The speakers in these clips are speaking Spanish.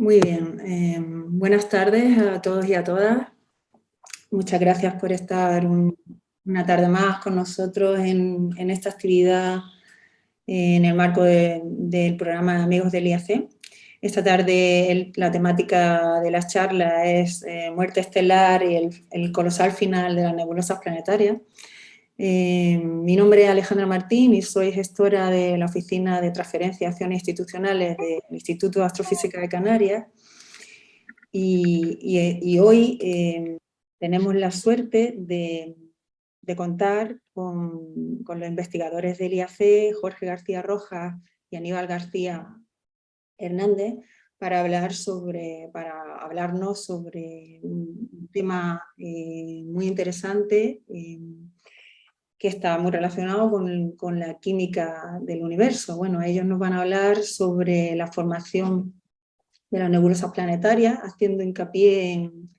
Muy bien. Eh, buenas tardes a todos y a todas. Muchas gracias por estar una tarde más con nosotros en, esta actividad en el marco del programa Amigos del IAC. Esta tarde la temática de la charla es eh, muerte estelar y el, colosal final de las nebulosas planetarias. Eh, mi nombre es Alejandra Martín y soy gestora de la Oficina de Transferencia y Acciones Institucionales del Instituto de Astrofísica de Canarias. Y, hoy eh, tenemos la suerte de, contar con, los investigadores del IAC, Jorge García Rojas y Aníbal García Hernández para, hablar sobre, para hablarnos sobre un tema eh, muy interesante que está muy relacionado con, con, la química del universo. Bueno, ellos nos van a hablar sobre la formación de las nebulosas planetarias, haciendo hincapié en,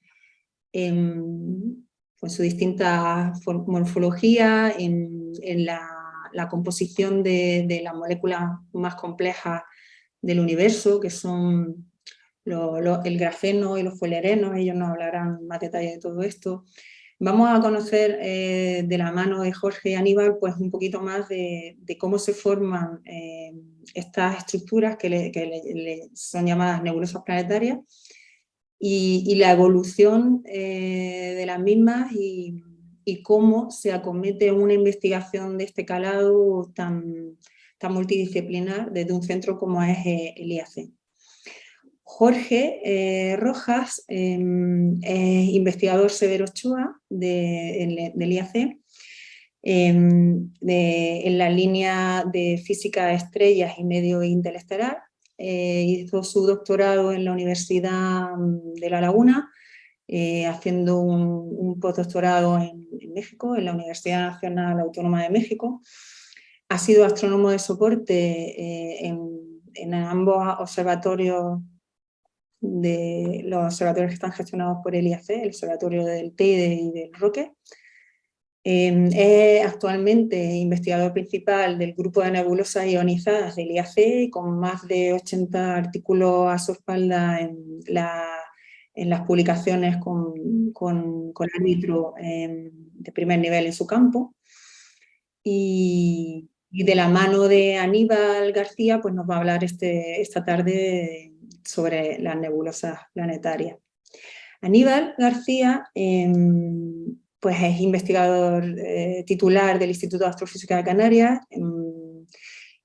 en, pues, su distinta morfología, en, en la, la, composición de, de las moléculas más complejas del universo, que son el grafeno y los fulerenos, ellos nos hablarán más detalle de todo esto. Vamos a conocer eh, de la mano de Jorge y Aníbal pues un poquito más de, cómo se forman eh, estas estructuras que, son llamadas nebulosas planetarias y, la evolución eh, de las mismas y, cómo se acomete una investigación de este calado tan, tan multidisciplinar desde un centro como es el IAC. Jorge eh, Rojas em, es investigador Severo Ochoa del IAC, em, en la línea de física de estrellas y medio interestelar. Eh, hizo su doctorado en la Universidad de La Laguna, haciendo un, postdoctorado en, en, México, en la Universidad Nacional Autónoma de México, ha sido astrónomo de soporte eh, en, ambos observatorios de los observatorios que están gestionados por el IAC, el observatorio del Teide y del Roque. Em, es actualmente investigador principal del grupo de nebulosas ionizadas del IAC, con más de 80 artículos a su espalda en, las publicaciones con, con, árbitro em, de primer nivel en su campo. Y, y de la mano de Aníbal García, pues nos va a hablar este, esta tarde sobre las nebulosas planetarias. Aníbal García em, pues es investigador eh, titular del Instituto de Astrofísica de Canarias em,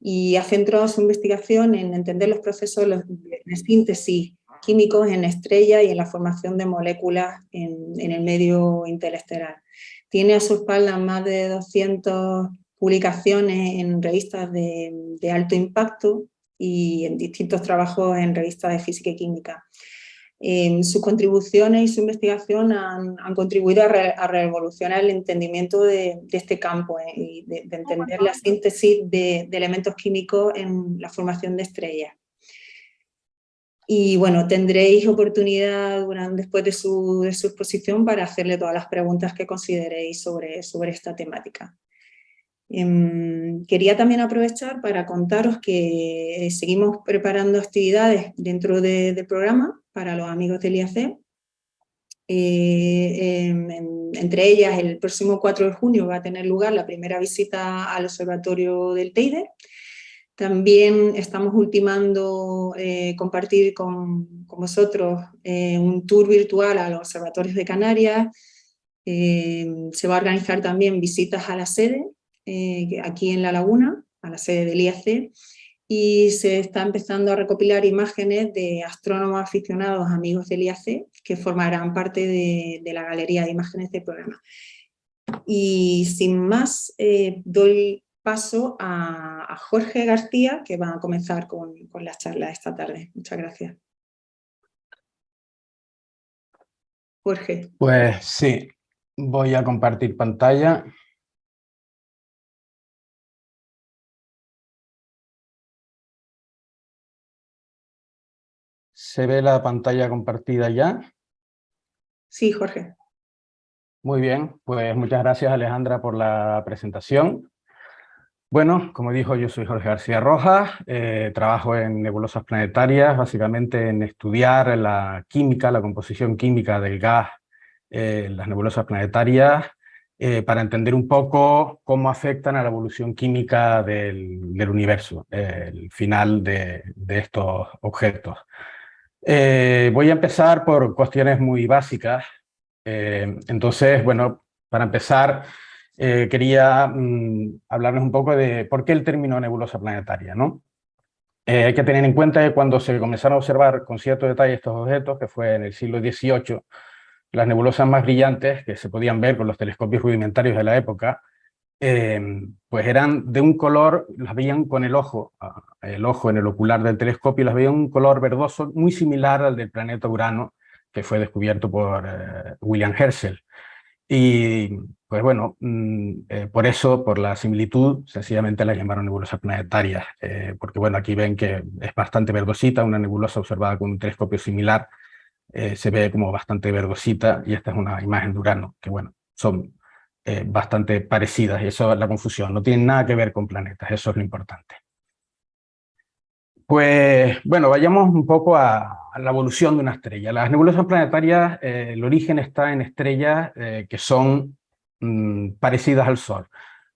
y ha centrado su investigación en entender los procesos de síntesis químicos en estrellas y en la formación de moléculas en, el medio interestelar. Tiene a su espalda más de 200 publicaciones en revistas de, alto impacto y en distintos trabajos en revistas de física y química. sus contribuciones y su investigación han, contribuido a, revolucionar el entendimiento de, este campo eh, y de, entender la síntesis de, elementos químicos en la formación de estrellas. Y bueno, tendréis oportunidad durante, después de su, exposición para hacerle todas las preguntas que consideréis sobre, sobre esta temática. Em, quería también aprovechar para contaros que seguimos preparando actividades dentro del programa para los amigos del IAC. Eh, em, entre ellas, el próximo 4 de junio va a tener lugar la primera visita al observatorio del Teide. También estamos ultimando eh, compartir con, vosotros eh, un tour virtual a los observatorios de Canarias. Em, se va a organizar también visitas a la sede eh, aquí en La Laguna, a la sede del IAC, y se está empezando a recopilar imágenes de astrónomos aficionados, amigos del IAC, que formarán parte de, la galería de imágenes del programa. Y sin más, eh, doy paso a, Jorge García, que va a comenzar con, con la charla esta tarde. Muchas gracias. Jorge. Pues sí, voy a compartir pantalla. ¿Se ve la pantalla compartida ya? Sí, Jorge. Muy bien, pues muchas gracias Alejandra por la presentación. Bueno, como dijo, yo soy Jorge García Rojas, eh, trabajo en nebulosas planetarias, básicamente en estudiar la química, la composición química del gas en las nebulosas planetarias, eh, para entender un poco cómo afectan a la evolución química del, universo, el final de, estos objetos. Eh, voy a empezar por cuestiones muy básicas. Eh, entonces, bueno, para empezar, quería mm, hablarles un poco de por qué el término nebulosa planetaria. ¿no? hay que tener en cuenta que cuando se comenzaron a observar con cierto detalle estos objetos, que fue en el siglo XVIII, las nebulosas más brillantes que se podían ver con los telescopios rudimentarios de la época, eh, pues eran de un color, las veían con el ojo, el ojo en el ocular del telescopio, las veían un color verdoso muy similar al del planeta Urano, que fue descubierto por eh, William Herschel. Y pues bueno, mm, eh, por eso, por la similitud, sencillamente la llamaron nebulosas planetarias, porque bueno, aquí ven que es bastante verdosita, una nebulosa observada con un telescopio similar eh, se ve como bastante verdosita y esta es una imagen de Urano, que bueno, son eh, bastante parecidas y eso es la confusión, no tienen nada que ver con planetas, eso es lo importante. Pues bueno, vayamos un poco a, la evolución de una estrella. Las nebulosas planetarias, eh, el origen está en estrellas que son mm, parecidas al Sol.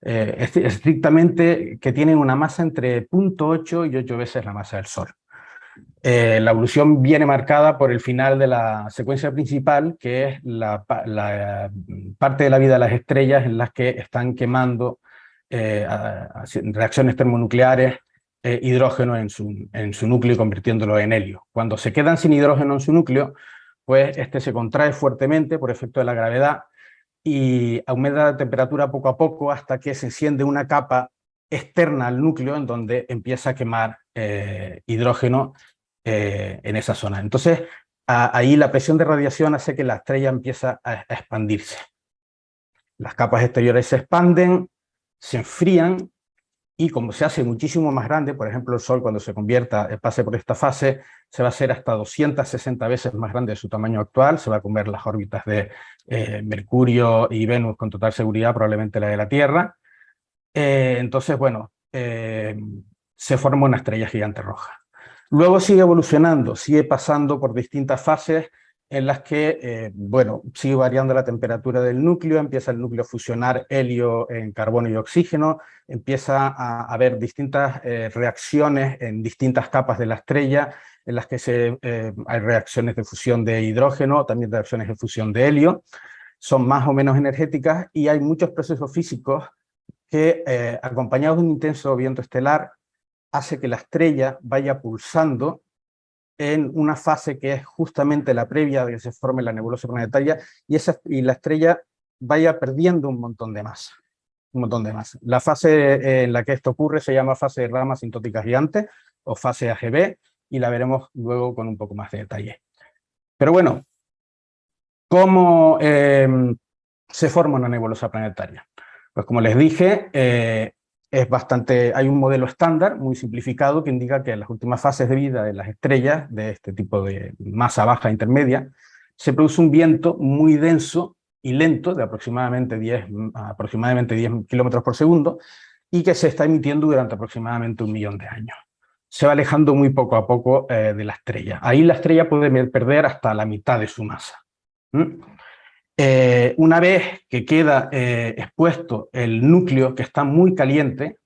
estrictamente que tienen una masa entre 0.8 y 8 veces la masa del Sol. Eh, la evolución viene marcada por el final de la secuencia principal, que es la, parte de la vida de las estrellas en las que están quemando eh, reacciones termonucleares eh, hidrógeno en su, en su núcleo y convirtiéndolo en helio. Cuando se quedan sin hidrógeno en su núcleo, pues este se contrae fuertemente por efecto de la gravedad y aumenta la temperatura poco a poco hasta que se enciende una capa externa al núcleo en donde empieza a quemar hidrógeno eh, en esa zona. Entonces, ahí la presión de radiación hace que la estrella empiece a, expandirse. Las capas exteriores se expanden, se enfrían, y como se hace muchísimo más grande, por ejemplo el Sol cuando se convierta, eh, pase por esta fase, se va a hacer hasta 260 veces más grande de su tamaño actual, se va a comer las órbitas de eh, Mercurio y Venus con total seguridad, probablemente la de la Tierra. entonces, bueno, se forma una estrella gigante roja. Luego sigue evolucionando, sigue pasando por distintas fases en las que, eh, bueno, sigue variando la temperatura del núcleo, empieza el núcleo a fusionar helio en carbono y oxígeno, empieza a haber distintas eh, reacciones en distintas capas de la estrella, en las que se, eh, hay reacciones de fusión de hidrógeno, también reacciones de fusión de helio, son más o menos energéticas y hay muchos procesos físicos que, acompañados de un intenso viento estelar, hace que la estrella vaya pulsando en una fase que es justamente la previa de que se forme la nebulosa planetaria, y, esa, y la estrella vaya perdiendo un montón de masa. Un montón de masa. La fase en la que esto ocurre se llama fase de rama sintótica gigante, o fase AGB, y la veremos luego con un poco más de detalle. Pero bueno, ¿cómo em, se forma una nebulosa planetaria? Pues como les dije, eh, es bastante, hay un modelo estándar muy simplificado que indica que en las últimas fases de vida de las estrellas, de este tipo de masa baja intermedia, se produce un viento muy denso y lento, de aproximadamente 10, aproximadamente 10 kilómetros por segundo, y que se está emitiendo durante aproximadamente un millón de años. Se va alejando muy poco a poco eh, de la estrella. Ahí la estrella puede perder hasta la mitad de su masa. Eh, una vez que queda eh, expuesto el núcleo que está muy caliente,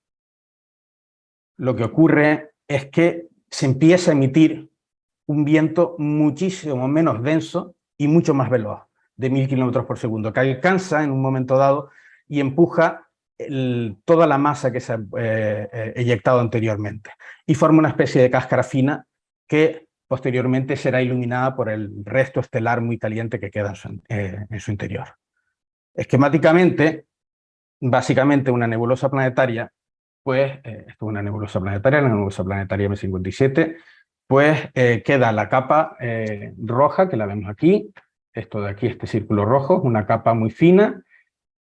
lo que ocurre es que se empieza a emitir un viento muchísimo menos denso y mucho más veloz, de mil kilómetros por segundo, que alcanza en un momento dado y empuja toda la masa que se ha eh, eyectado anteriormente. Y forma una especie de cáscara fina que posteriormente será iluminada por el resto estelar muy caliente que queda en su, eh, interior. Esquemáticamente, básicamente una nebulosa planetaria, pues, eh, esto es una nebulosa planetaria, la nebulosa planetaria M57, pues eh, queda la capa roja, que la vemos aquí, esto de aquí, este círculo rojo, una capa muy fina,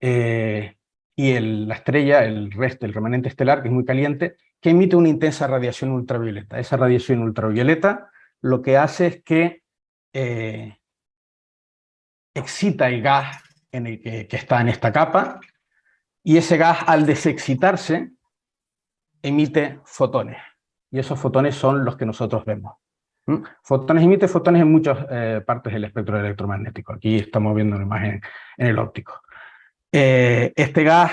y la estrella, el resto, el remanente estelar, que es muy caliente, que emite una intensa radiación ultravioleta. Esa radiación ultravioleta lo que hace es que eh, excita el gas en el que, está en esta capa, y ese gas al desexcitarse emite fotones, y esos fotones son los que nosotros vemos. Fotones emite fotones en muchas eh, partes del espectro electromagnético. Aquí estamos viendo una imagen en el óptico. Eh, este gas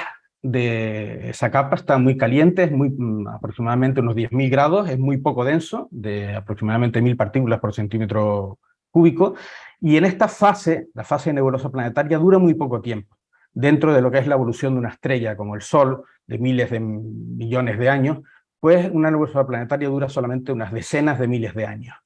de esa capa está muy caliente, es mm, aproximadamente unos 10.000 grados, es muy poco denso, de aproximadamente 1.000 partículas por centímetro cúbico, y en esta fase, la fase nebulosa planetaria, dura muy poco tiempo. Dentro de lo que es la evolución de una estrella como el Sol, de miles de millones de años, pues una nebulosa planetaria dura solamente unas decenas de miles de años.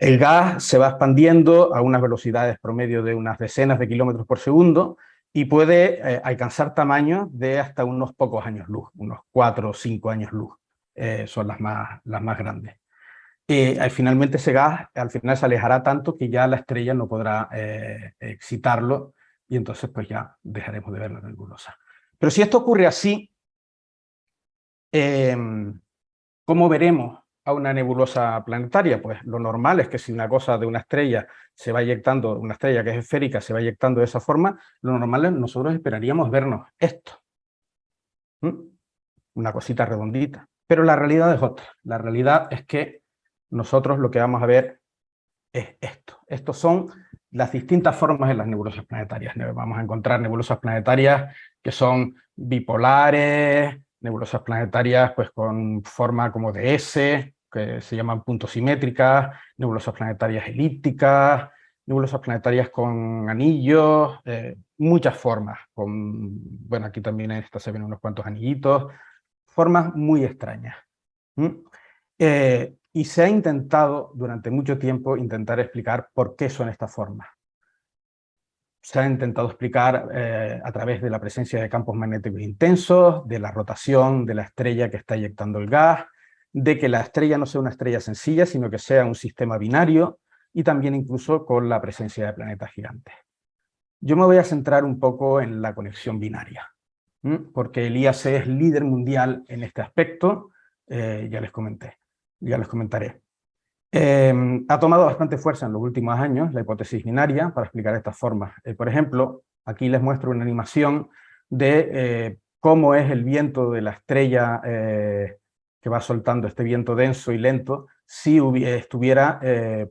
El gas se va expandiendo a unas velocidades promedio de unas decenas de kilómetros por segundo y puede eh, alcanzar tamaños de hasta unos pocos años luz, unos cuatro o cinco años luz, eh, son las más, las más grandes. Y eh, finalmente ese gas al final se alejará tanto que ya la estrella no podrá excitarlo y entonces pues ya dejaremos de ver la nebulosa. Pero si esto ocurre así, Em, ¿Cómo veremos a una nebulosa planetaria? Pues lo normal es que si una cosa de una estrella se va eyectando, una estrella que es esférica se va eyectando de esa forma, lo normal es nosotros esperaríamos vernos esto. Una cosita redondita. Pero la realidad es otra. La realidad es que nosotros lo que vamos a ver es esto. Estos son las distintas formas de las nebulosas planetarias. Vamos a encontrar nebulosas planetarias que son bipolares, nebulosas planetarias pues con forma como de S, que se llaman puntos simétricas, nebulosas planetarias elípticas, nebulosas planetarias con anillos, eh, muchas formas, con, bueno, aquí también esta se ven unos cuantos anillitos, formas muy extrañas. Eh, y se ha intentado durante mucho tiempo intentar explicar por qué son estas formas. Se ha intentado explicar eh, a través de la presencia de campos magnéticos intensos, de la rotación de la estrella que está eyectando el gas, de que la estrella no sea una estrella sencilla, sino que sea un sistema binario, y también incluso con la presencia de planetas gigantes. Yo me voy a centrar un poco en la conexión binaria, porque el IAC es líder mundial en este aspecto, eh, ya les comenté, ya les comentaré. Em, ha tomado bastante fuerza en los últimos años la hipótesis binaria para explicar estas formas. Eh, por ejemplo, aquí les muestro una animación de eh, cómo es el viento de la estrella eh, que va soltando este viento denso y lento si estuviera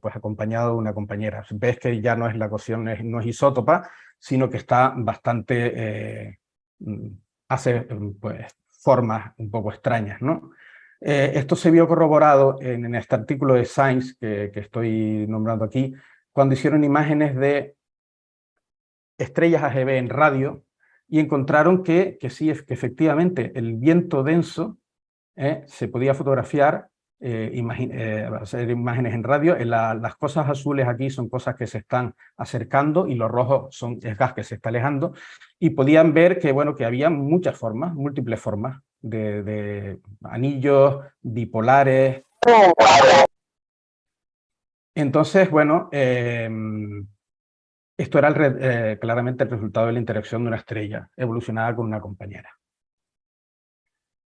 pues acompañado de una compañera. Ves que ya no es la ecuación, no es isótopa, sino que está bastante, mm, hace pues, formas un poco extrañas, ¿no? Eh, esto se vio corroborado en, este artículo de Science que, estoy nombrando aquí, cuando hicieron imágenes de estrellas AGB en radio y encontraron que, que sí, que efectivamente el viento denso eh, se podía fotografiar, eh, hacer imágenes en radio. las cosas azules aquí son cosas que se están acercando y los rojos son el gas que se está alejando y podían ver que, bueno, que había muchas formas, múltiples formas de, anillos bipolares. Entonces, bueno, em, esto era eh, claramente el resultado de la interacción de una estrella evolucionada con una compañera.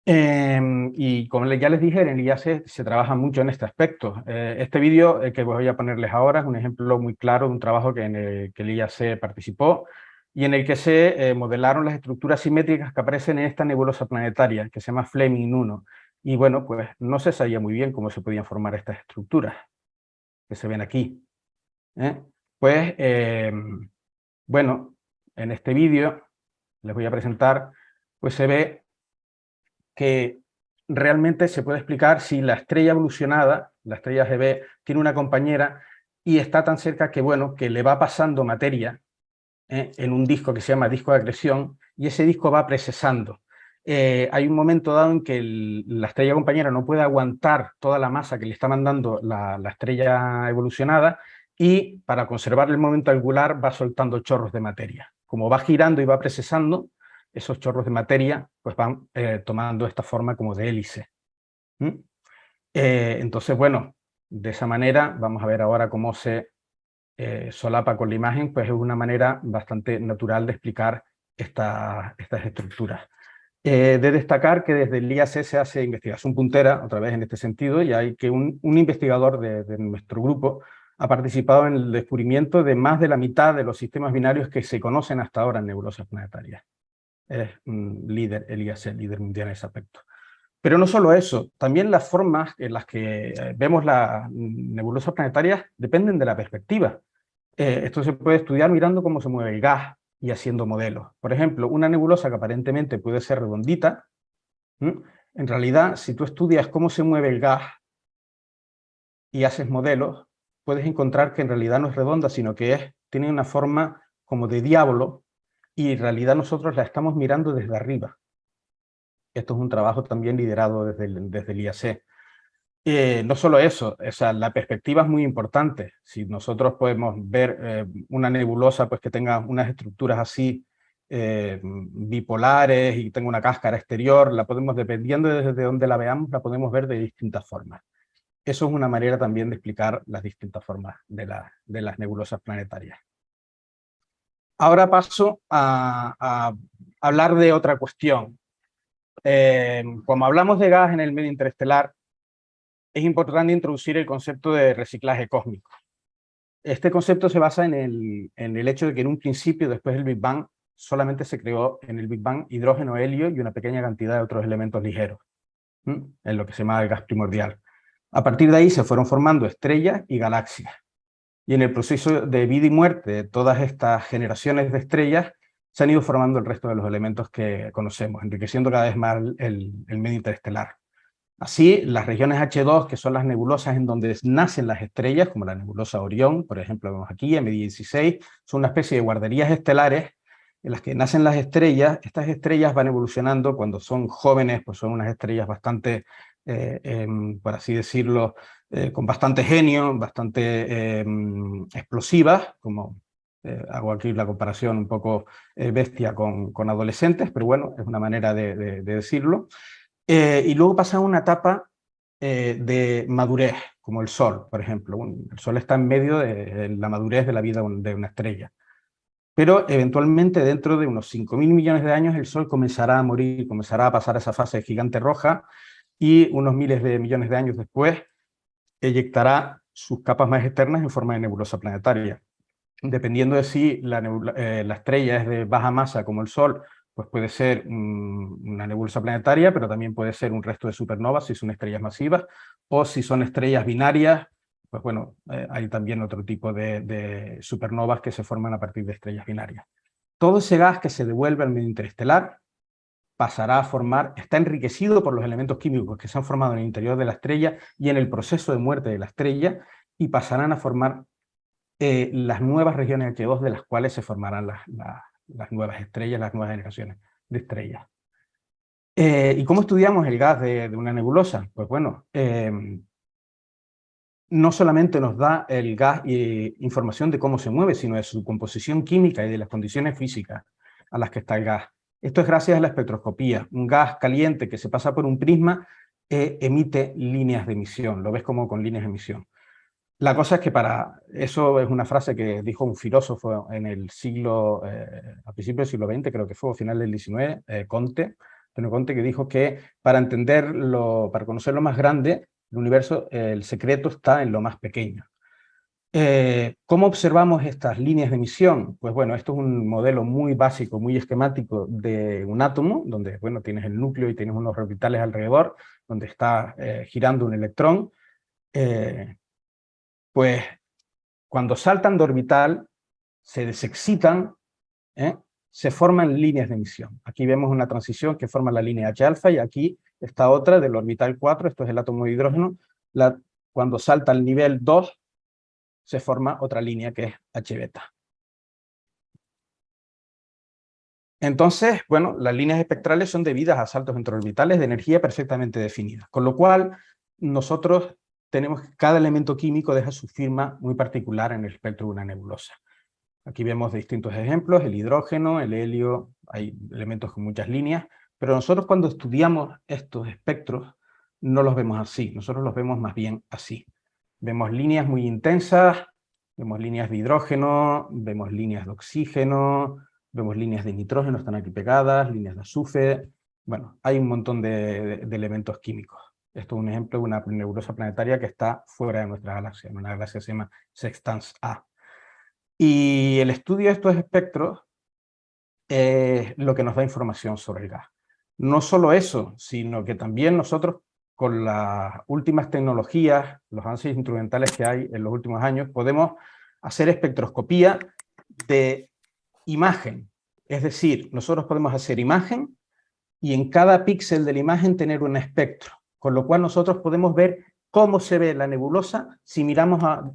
Em, y como ya les dije, en el IAC se trabaja mucho en este aspecto. Eh, este vídeo que voy a ponerles ahora es un ejemplo muy claro de un trabajo que en el que el IAC participó y en el que se eh, modelaron las estructuras simétricas que aparecen en esta nebulosa planetaria, que se llama Fleming 1. Y bueno, pues no se sabía muy bien cómo se podían formar estas estructuras, que se ven aquí. ¿eh? Pues, em, bueno, en este vídeo les voy a presentar, pues se ve que realmente se puede explicar si la estrella evolucionada, la estrella GB, tiene una compañera y está tan cerca que, bueno, que le va pasando materia ¿eh? en un disco que se llama disco de acreción, y ese disco va precesando. Eh, hay un momento dado en que la estrella compañera no puede aguantar toda la masa que le está mandando la, estrella evolucionada, y para conservar el momento angular va soltando chorros de materia. Como va girando y va precesando, esos chorros de materia pues van eh, tomando esta forma como de hélice. entonces, bueno, de esa manera vamos a ver ahora cómo se eh, solapa con la imagen, pues es una manera bastante natural de explicar estas estructuras. Eh, de destacar que desde el IAC se hace investigación puntera, otra vez en este sentido, y hay que un, investigador de, nuestro grupo ha participado en el descubrimiento de más de la mitad de los sistemas binarios que se conocen hasta ahora en nebulosas planetarias. Es líder, el IAC, líder mundial en ese aspecto. Pero no solo eso, también las formas en las que eh, vemos las nebulosas planetarias dependen de la perspectiva. Eh, esto se puede estudiar mirando cómo se mueve el gas y haciendo modelos. Por ejemplo, una nebulosa que aparentemente puede ser redondita, en realidad, si tú estudias cómo se mueve el gas y haces modelos, puedes encontrar que en realidad no es redonda, sino que es, tiene una forma como de diablo, y en realidad nosotros la estamos mirando desde arriba. Esto es un trabajo también liderado desde el, desde el IAC. Eh, no solo eso, o sea, la perspectiva es muy importante. Si nosotros podemos ver eh, una nebulosa pues, que tenga unas estructuras así eh, bipolares y tenga una cáscara exterior, la podemos, dependiendo de desde dónde la veamos, la podemos ver de distintas formas. Eso es una manera también de explicar las distintas formas de, de las nebulosas planetarias. Ahora paso a, hablar de otra cuestión. Eh, como hablamos de gas en el medio interestelar, es importante introducir el concepto de reciclaje cósmico. Este concepto se basa en el, en el hecho de que en un principio, después del Big Bang, solamente se creó en el Big Bang hidrógeno, helio y una pequeña cantidad de otros elementos ligeros, en lo que se llama el gas primordial. A partir de ahí se fueron formando estrellas y galaxias. Y en el proceso de vida y muerte todas estas generaciones de estrellas, se han ido formando el resto de los elementos que conocemos, enriqueciendo cada vez más el, medio interestelar. Así, las regiones H2, que son las nebulosas en donde nacen las estrellas, como la nebulosa Orión, por ejemplo, vemos aquí, M16, son una especie de guarderías estelares en las que nacen las estrellas. Estas estrellas van evolucionando cuando son jóvenes, pues son unas estrellas bastante, eh, em, por así decirlo, eh, con bastante genio, bastante em, explosivas, como eh, hago aquí la comparación un poco eh, bestia con, con, adolescentes, pero bueno, es una manera de, decirlo. y luego pasa una etapa de madurez, como el Sol, por ejemplo. el Sol está en medio de la madurez de la vida de una estrella. Pero eventualmente dentro de unos 5.000 millones de años el Sol comenzará a morir, comenzará a pasar esa fase de gigante roja y unos miles de millones de años después eyectará sus capas más externas en forma de nebulosa planetaria. Dependiendo de si la, eh, estrella es de baja masa como el Sol, pues puede ser una nebulosa planetaria, pero también puede ser un resto de supernovas si son estrellas masivas, o si son estrellas binarias, pues bueno, eh, hay también otro tipo de, de, supernovas que se forman a partir de estrellas binarias. Todo ese gas que se devuelve al medio interestelar pasará a formar, está enriquecido por los elementos químicos que se han formado en el interior de la estrella y en el proceso de muerte de la estrella, y pasarán a formar eh, las nuevas regiones H2 de las cuales se formarán las, las, nuevas estrellas, las nuevas generaciones de estrellas. Eh, ¿Y cómo estudiamos el gas de, una nebulosa? Pues bueno, em, no solamente nos da el gas información de cómo se mueve, sino de su composición química y de las condiciones físicas a las que está el gas. Esto es gracias a la espectroscopía. Un gas caliente que se pasa por un prisma eh, emite líneas de emisión, lo ves como con líneas de emisión. La cosa es que para, eso es una frase que dijo un filósofo en el siglo, eh, a principios del siglo XX, creo que fue, a final del XIX, eh, Conte, Antonio Conte, que dijo que para entenderlo, para conocer lo más grande, el universo, el secreto está en lo más pequeño. Eh, ¿Cómo observamos estas líneas de emisión? Pues bueno, esto es un modelo muy básico, muy esquemático de un átomo, donde bueno, tienes el núcleo y tienes unos orbitales alrededor, donde está eh, girando un electrón. Eh, pues cuando saltan de orbital, se desexcitan, se forman líneas de emisión. Aquí vemos una transición que forma la línea H-alfa y aquí está otra del orbital 4, esto es el átomo de hidrógeno. La, cuando salta al nivel 2, se forma otra línea que es H-beta. Entonces, bueno, las líneas espectrales son debidas a saltos orbitales de energía perfectamente definidas, con lo cual nosotros tenemos que cada elemento químico deja su firma muy particular en el espectro de una nebulosa. Aquí vemos distintos ejemplos, el hidrógeno, el helio, hay elementos con muchas líneas, pero nosotros cuando estudiamos estos espectros no los vemos así, nosotros los vemos más bien así. Vemos líneas muy intensas, vemos líneas de hidrógeno, vemos líneas de oxígeno, vemos líneas de nitrógeno, están aquí pegadas, líneas de azufre, bueno, hay un montón de, elementos químicos. Esto es un ejemplo de una nebulosa planetaria que está fuera de nuestra galaxia, una galaxia que se llama Sextans A. Y el estudio de estos espectros es lo que nos da información sobre el gas. No solo eso, sino que también nosotros con las últimas tecnologías, los avances instrumentales que hay en los últimos años, podemos hacer espectroscopía de imagen. Es decir, nosotros podemos hacer imagen y en cada píxel de la imagen tener un espectro, con lo cual nosotros podemos ver cómo se ve la nebulosa si miramos a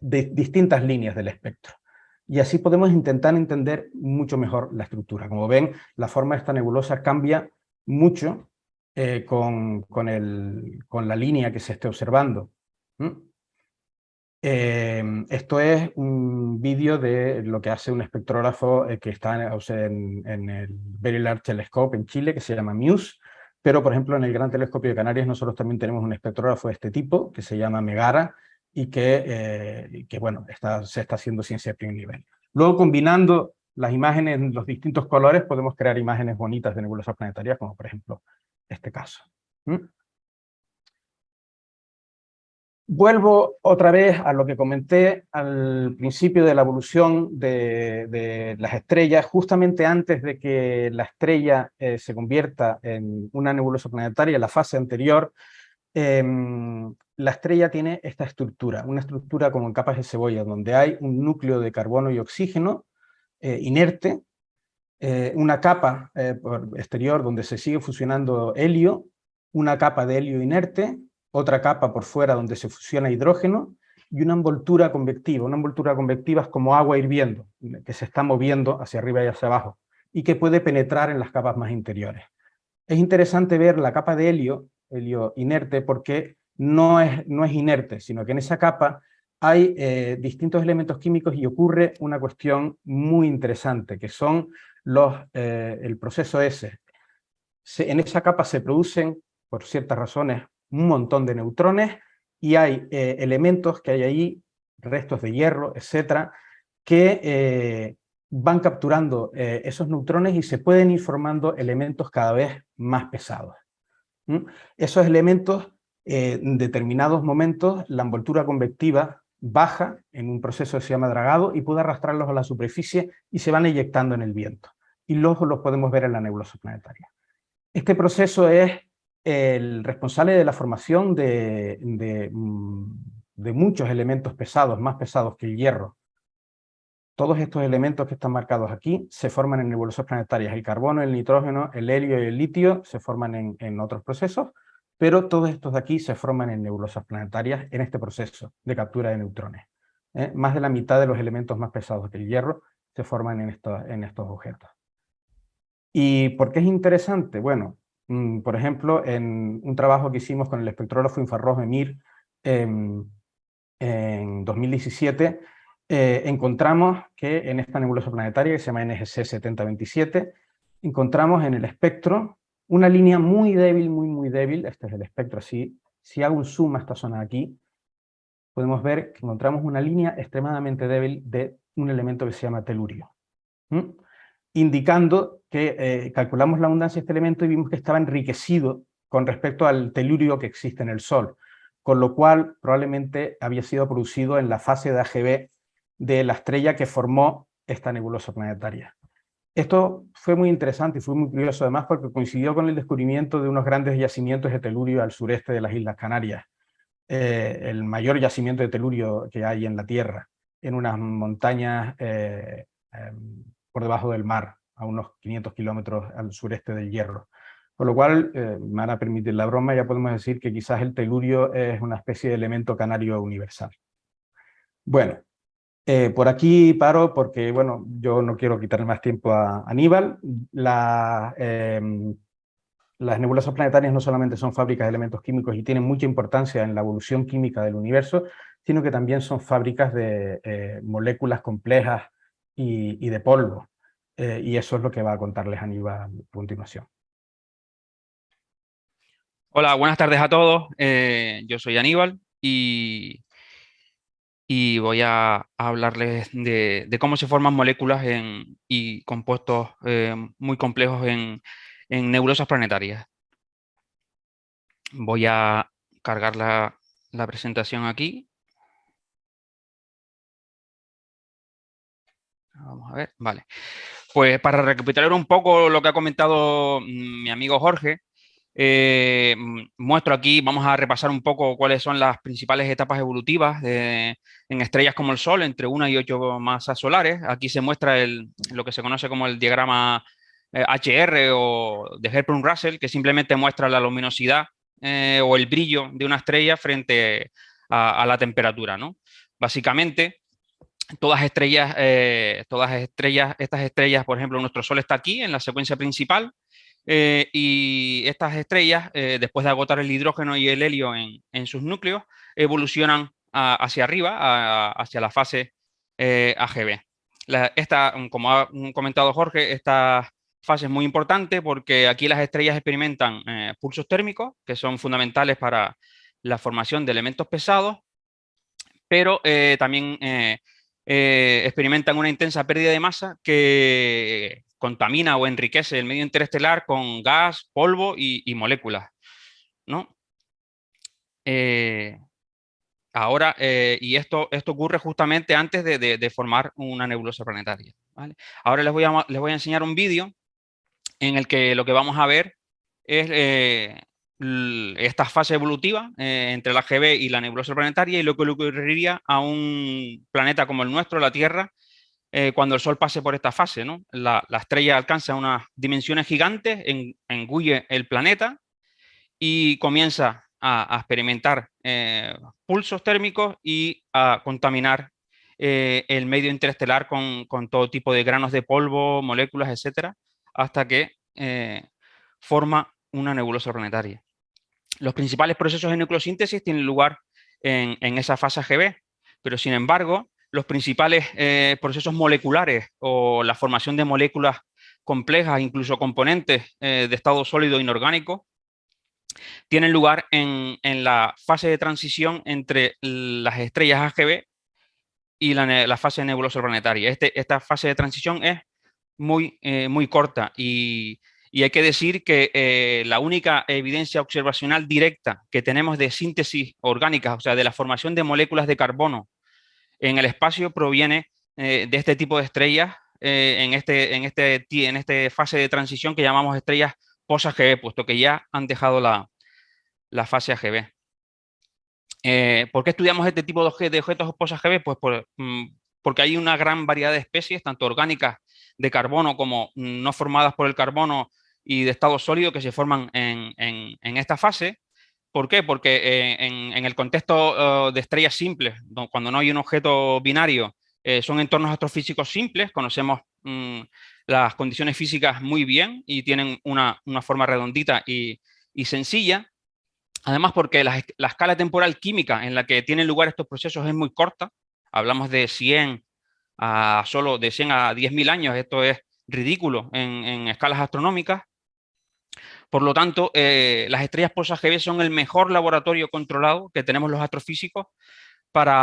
distintas líneas del espectro. Y así podemos intentar entender mucho mejor la estructura. Como ven, la forma de esta nebulosa cambia mucho eh, con, con, el, con, la línea que se esté observando. Em, esto es un vídeo de lo que hace un espectrógrafo eh, que está en, en, el Very Large Telescope en Chile, que se llama MUSE, pero por ejemplo en el Gran Telescopio de Canarias nosotros también tenemos un espectrógrafo de este tipo, que se llama Megara, y que, eh, que bueno, está, se está haciendo ciencia de primer nivel. Luego combinando las imágenes en los distintos colores podemos crear imágenes bonitas de nebulosas planetarias, como por ejemplo este caso. Vuelvo otra vez a lo que comenté al principio de la evolución de, las estrellas, justamente antes de que la estrella eh, se convierta en una nebulosa planetaria, la fase anterior, em, la estrella tiene esta estructura, una estructura como en capas de cebolla, donde hay un núcleo de carbono y oxígeno eh, inerte, eh, una capa exterior donde se sigue fusionando helio, una capa de helio inerte, otra capa por fuera donde se fusiona hidrógeno, y una envoltura convectiva. Una envoltura convectiva es como agua hirviendo, que se está moviendo hacia arriba y hacia abajo, y que puede penetrar en las capas más interiores. Es interesante ver la capa de helio, helio inerte, porque no es, no es inerte, sino que en esa capa hay eh, distintos elementos químicos y ocurre una cuestión muy interesante, que son eh, el proceso S. en esa capa se producen, por ciertas razones, un montón de neutrones y hay eh, elementos que hay ahí, restos de hierro, etcétera, que eh, van capturando esos neutrones y se pueden ir formando elementos cada vez más pesados. Esos elementos, en determinados momentos, la envoltura convectiva baja en un proceso que se llama dragado y puede arrastrarlos a la superficie y se van eyectando en el viento. Y luego los podemos ver en la nebulosa planetaria. Este proceso es el responsable de la formación mm, de, muchos elementos pesados, más pesados que el hierro. Todos estos elementos que están marcados aquí se forman en nebulosas planetarias. El carbono, el nitrógeno, el helio y el litio se forman en, otros procesos, pero todos estos de aquí se forman en nebulosas planetarias en este proceso de captura de neutrones. ¿eh? Más de la mitad de los elementos más pesados que el hierro se forman en, en estos objetos. ¿Y por qué es interesante? Bueno, Mm, por ejemplo, en un trabajo que hicimos con el espectrógrafo infrarrojo EMIR em, en 2017, eh, encontramos que en esta nebulosa planetaria que se llama NGC 7027, encontramos en el espectro una línea muy débil, muy muy débil, este es el espectro así, si hago un zoom a esta zona de aquí, podemos ver que encontramos una línea extremadamente débil de un elemento que se llama telurio indicando que eh, calculamos la abundancia de este elemento y vimos que estaba enriquecido con respecto al telurio que existe en el Sol, con lo cual probablemente había sido producido en la fase de AGB de la estrella que formó esta nebulosa planetaria. Esto fue muy interesante y fue muy curioso además porque coincidió con el descubrimiento de unos grandes yacimientos de telurio al sureste de las Islas Canarias, eh, el mayor yacimiento de telurio que hay en la Tierra, en unas montañas eh, em, por debajo del mar, a unos 500 kilómetros al sureste del Hierro. Con lo cual, eh, me van a permitir la broma, ya podemos decir que quizás el telurio es una especie de elemento canario universal. Bueno, eh, por aquí paro porque, bueno, yo no quiero quitarle más tiempo a Aníbal. Em, las nebulosas planetarias no solamente son fábricas de elementos químicos y tienen mucha importancia en la evolución química del universo, sino que también son fábricas de eh, moléculas complejas y, de polvo. Eh, y eso es lo que va a contarles Aníbal a continuación. Hola, buenas tardes a todos. Eh, yo soy Aníbal y, y voy a, hablarles de, cómo se forman moléculas en, y compuestos eh, muy complejos en, en, nebulosas planetarias. Voy a cargar la, la presentación aquí. Vamos a ver, vale. Pues para recapitular un poco lo que ha comentado mm, mi amigo Jorge, eh, mm, muestro aquí, vamos a repasar un poco cuáles son las principales etapas evolutivas en estrellas como el Sol, entre una y ocho masas solares. Aquí se muestra lo que se conoce como el diagrama HR eh, o de Herbrun-Russell, que simplemente muestra la luminosidad eh, o el brillo de una estrella frente a, la temperatura. ¿no? Básicamente, todas estrellas, eh, todas estrellas, estas estrellas, por ejemplo, nuestro Sol está aquí en la secuencia principal y estas estrellas, después de agotar el hidrógeno y el helio en, sus núcleos, evolucionan hacia arriba, hacia la fase AGB. esta, como ha comentado Jorge, estas fase es muy importante porque aquí las estrellas experimentan eh, pulsos térmicos que son fundamentales para la formación de elementos pesados, pero eh, también eh, experimentan una intensa pérdida de masa que contamina o enriquece el medio interestelar con gas, polvo y, moléculas. ¿no? ahora, y esto, esto ocurre justamente antes de, formar una nebulosa planetaria. Ahora les voy, a, les voy a enseñar un vídeo en el que lo que vamos a ver es eh, esta fase evolutiva eh, entre la GB y la nebulosa planetaria y lo que le ocurriría a un planeta como el nuestro, la Tierra, eh, cuando el Sol pase por esta fase. ¿no? La, estrella alcanza unas dimensiones gigantes, engulle el planeta y comienza a, experimentar pulsos térmicos y a contaminar el medio interestelar con, con, todo tipo de granos de polvo, moléculas, etcétera, hasta que eh, forma una nebulosa planetaria. Los principales procesos de nucleosíntesis tienen lugar en, esa fase GB, pero sin embargo, los principales eh, procesos moleculares o la formación de moléculas complejas, incluso componentes eh, de estado sólido inorgánico, tienen lugar en, la fase de transición entre las estrellas AGB y la, fase nebulosa planetaria. Este, esta fase de transición es muy, eh, muy corta y, hay que decir que eh, la única evidencia observacional directa que tenemos de síntesis orgánica, o sea, de la formación de moléculas de carbono en el espacio proviene eh, de este tipo de estrellas en, este, en, este, en esta fase de transición que llamamos estrellas post-AGB, puesto que ya han dejado la, fase AGB. ¿Por qué estudiamos este tipo de objetos post-AGB? Pues mm, porque hay una gran variedad de especies, tanto orgánicas de carbono como no formadas por el carbono y de estado sólido que se forman en, esta fase. ¿Por qué? Porque eh, en, el contexto eh, de estrellas simples, cuando no hay un objeto binario, eh, son entornos astrofísicos simples, conocemos mm, las condiciones físicas muy bien y tienen una, forma redondita y, sencilla. Además porque la, la, escala temporal química en la que tienen lugar estos procesos es muy corta, hablamos de 100 a solo de 100 a 10.000 años, esto es ridículo en, escalas astronómicas. Por lo tanto, eh, las estrellas post-AGB son el mejor laboratorio controlado que tenemos los astrofísicos para,